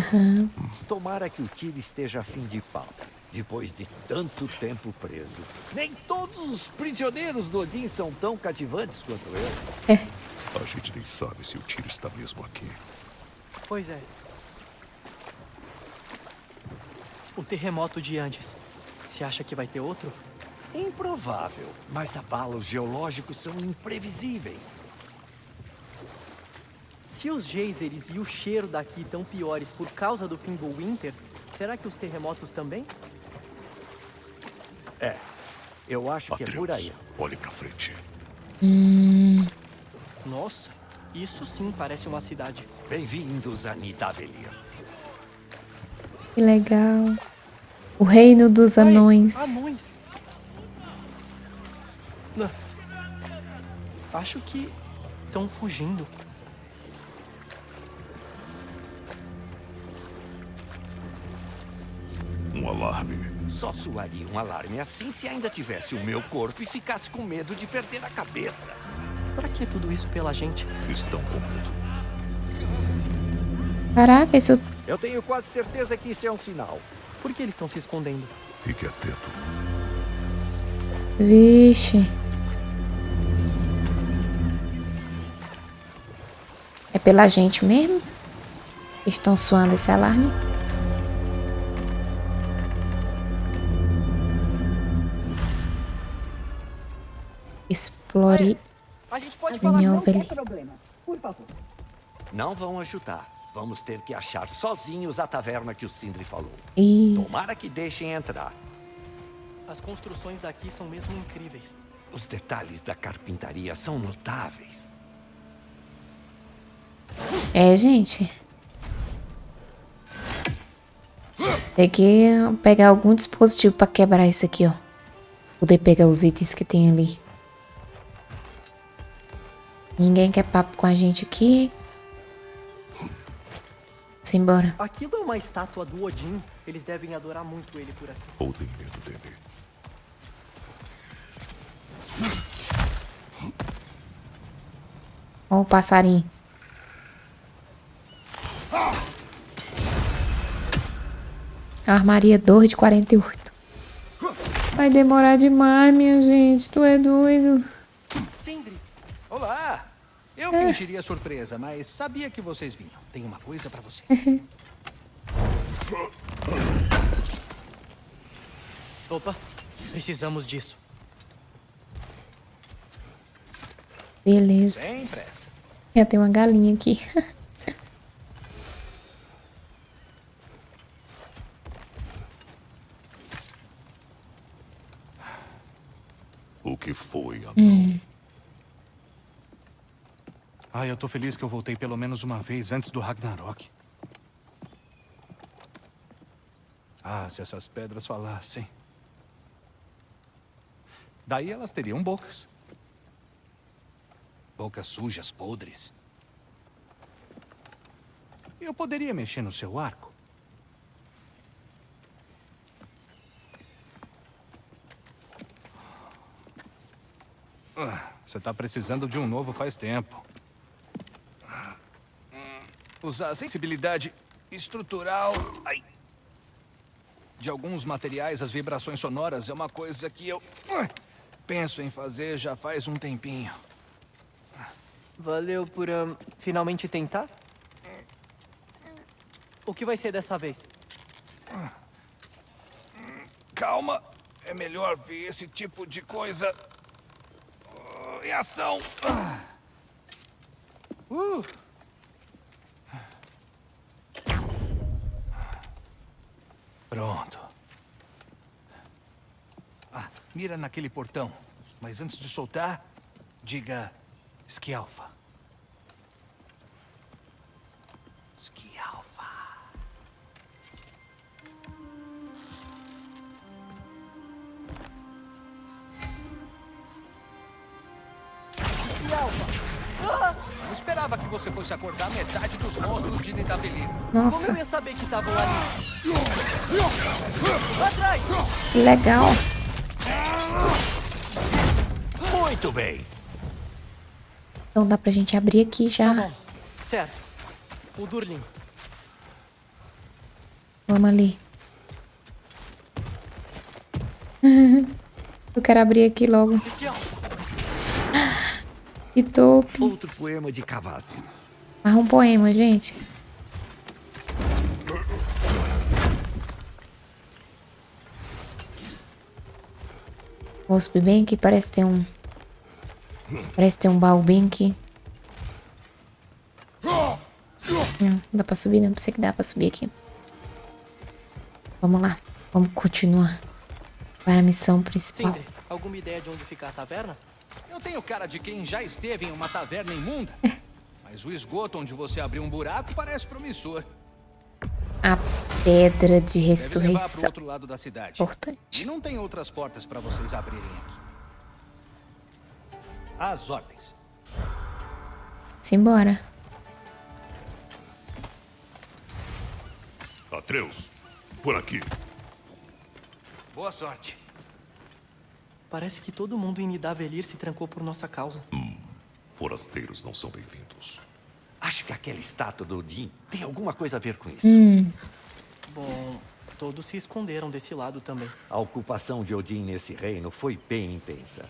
Tomara que o Tyr esteja a fim de pau. Depois de tanto tempo preso. Nem todos os prisioneiros do Odin são tão cativantes quanto eu. A gente nem sabe se o tiro está mesmo aqui. Pois é. O terremoto de Andes. Você acha que vai ter outro? Improvável, mas abalos geológicos são imprevisíveis. Se os geysers e o cheiro daqui estão piores por causa do Fimbulwinter, será que os terremotos também? É, eu acho que é por aí. Atreus, olhe pra frente. Nossa, isso sim parece uma cidade. Bem-vindos a Nidavellir. Que legal. O reino dos Ai, anões. anões. Não. Acho que estão fugindo. Um alarme. Só soaria um alarme assim se ainda tivesse o meu corpo e ficasse com medo de perder a cabeça. Pra que tudo isso pela gente? Estão com medo. Caraca, isso. Eu tenho quase certeza que isso é um sinal. Por que eles estão se escondendo? Fique atento. Vixe. É pela gente mesmo? Estão soando esse alarme? Explore A gente pode falar... Não, tem problema. Por favor. Não vão ajudar. Vamos ter que achar sozinhos a taverna que o Sindri falou. E Tomara que deixem entrar. As construções daqui são mesmo incríveis. Os detalhes da carpintaria são notáveis. é, gente. Tem que pegar algum dispositivo pra quebrar isso aqui, ó. Poder pegar os itens que tem ali. Ninguém quer papo com a gente aqui. Simbora. Aquilo é uma estátua do Odin. Eles devem adorar muito ele por aqui. Ou tem medo dele. Ó o passarinho. Armaria 2 de 48. Vai demorar demais, minha gente. Tu é doido. Sindri, Olá! Eu É. fingiria surpresa, mas sabia que vocês vinham. Tem uma coisa pra você. opa, precisamos disso. Beleza. Sem pressa. Já tem uma galinha aqui. O que foi, anão? Ah, eu tô feliz que eu voltei pelo menos uma vez antes do Ragnarok. Ah, se essas pedras falassem. Daí elas teriam bocas. Bocas sujas, podres. Eu poderia mexer no seu arco. Ah, Você tá precisando de um novo faz tempo. Usar a sensibilidade estrutural ai, de alguns materiais, as vibrações sonoras, é uma coisa que eu penso em fazer já faz um tempinho. Valeu por ahn, finalmente tentar? O que vai ser dessa vez? Calma, é melhor ver esse tipo de coisa ah, em ação. Ah. Uh. Pronto. Ah, mira naquele portão. Mas antes de soltar, diga Esquialfa. Esquialfa. Não esperava que você fosse acordar metade dos monstros de Nidavellir. Como Nossa, eu ia saber que estavam ali? Atrás! legal. Muito bem. Então dá pra gente abrir aqui Tá já. bom. Certo. O Durlin. Vamos ali. Eu quero abrir aqui logo. Que top. Outro poema de Cavazzi. Mais um poema, gente. Vou subir bem aqui, parece ter um... Parece ter um baú bem aqui. Não, não dá pra subir, não. Pensei que dá pra subir aqui. Vamos lá. Vamos continuar. Para a missão principal. Sindri, alguma ideia de onde fica a taverna? Eu tenho cara de quem já esteve em uma taverna imunda. Mas o esgoto onde você abriu um buraco parece promissor. A pedra de ressurreição. outro lado da cidade. E Importante. não tem outras portas para vocês abrirem aqui. As ordens. Simbora. Atreus, por aqui. Boa sorte. Parece que todo mundo em Nidavellir se trancou por nossa causa. Forasteiros não são bem-vindos. Acho que aquela estátua do Odin tem alguma coisa a ver com isso. Bom, todos se esconderam desse lado também. A ocupação de Odin nesse reino foi bem intensa.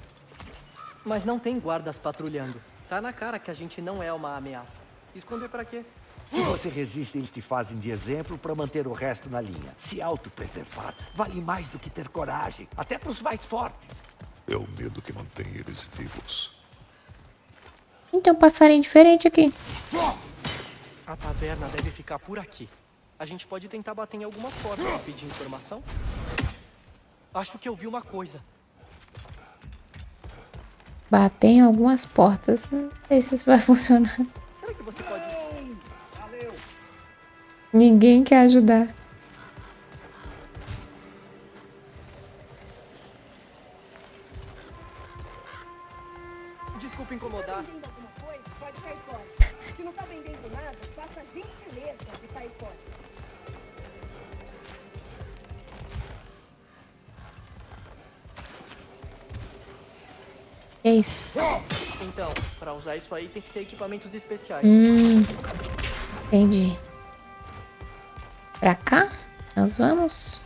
Mas não tem guardas patrulhando. Tá na cara que a gente não é uma ameaça. Esconder pra quê? Se você resiste, eles te fazem de exemplo para manter o resto na linha. Se autopreservar vale mais do que ter coragem, até para os mais fortes. É o medo que mantém eles vivos. Então, passarinho diferente aqui. A taverna deve ficar por aqui. A gente pode tentar bater em algumas portas e pedir informação. Acho que eu vi uma coisa. Bater em algumas portas. Não sei se isso vai funcionar. Será que você pode... Ninguém quer ajudar. Desculpa incomodar. vendendo alguma coisa, pode sair fora. Se não tá vendendo nada, faça a gentileza de sair fora. É isso. Então, pra usar isso aí tem que ter equipamentos especiais. Hum, entendi. Pra cá? Nós vamos?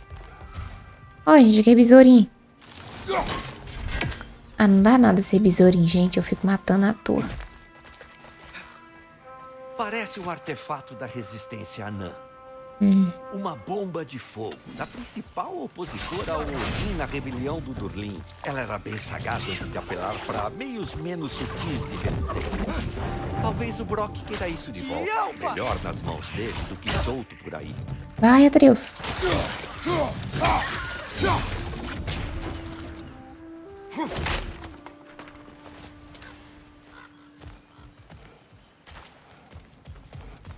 Ó, gente, aqui é besourinho. Ah, não dá nada ser besourinho, gente. Eu fico matando à toa. Parece um artefato da resistência anã. Uma bomba de fogo, da principal opositora ao Odin na rebelião do Durlin. Ela era bem sagaz antes de apelar para meios menos sutis de resistência. Talvez o Brock queira isso de volta. Melhor nas mãos dele do que solto por aí. Vai, Atreus.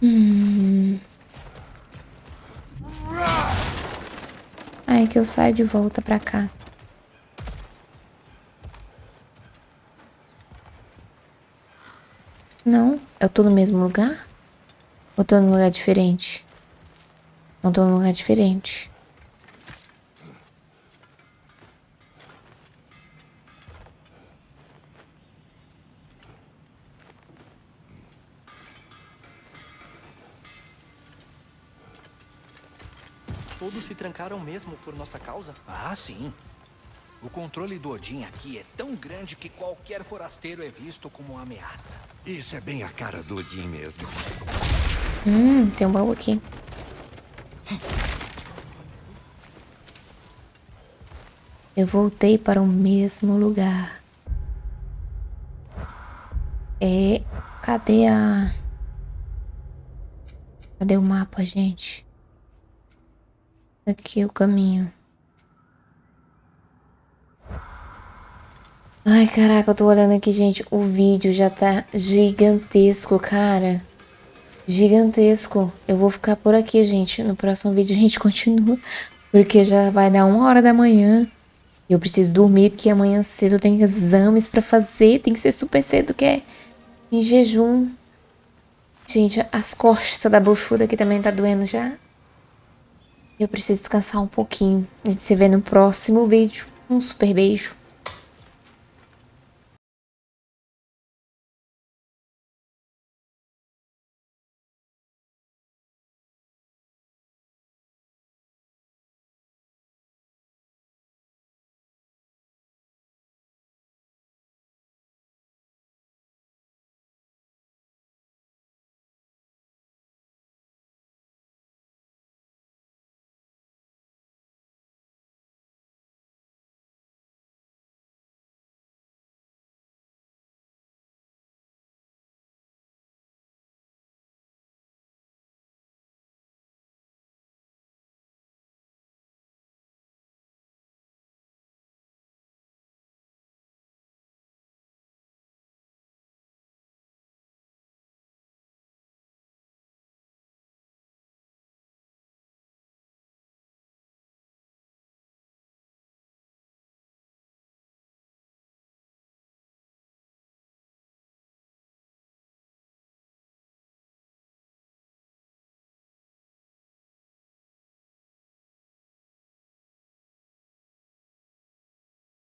Hum. Aí que eu saio de volta pra cá. Não, eu tô no mesmo lugar? Ou tô num lugar diferente? Não tô num lugar diferente. Todos se trancaram mesmo por nossa causa? Ah, sim. O controle do Odin aqui é tão grande que qualquer forasteiro é visto como uma ameaça. Isso é bem a cara do Odin mesmo. Hum, tem um baú aqui. Eu voltei para o mesmo lugar. É. Cadê a. Cadê o mapa, gente? Aqui o caminho. Ai, caraca, eu tô olhando aqui, gente. O vídeo já tá gigantesco, cara. Gigantesco. Eu vou ficar por aqui, gente. No próximo vídeo a gente continua. Porque já vai dar uma hora da manhã. E eu preciso dormir, porque amanhã cedo eu tenho exames pra fazer. Tem que ser super cedo, que é em jejum. Gente, as costas da buchuda aqui também tá doendo já. Eu preciso descansar um pouquinho. A gente se vê no próximo vídeo. Um super beijo.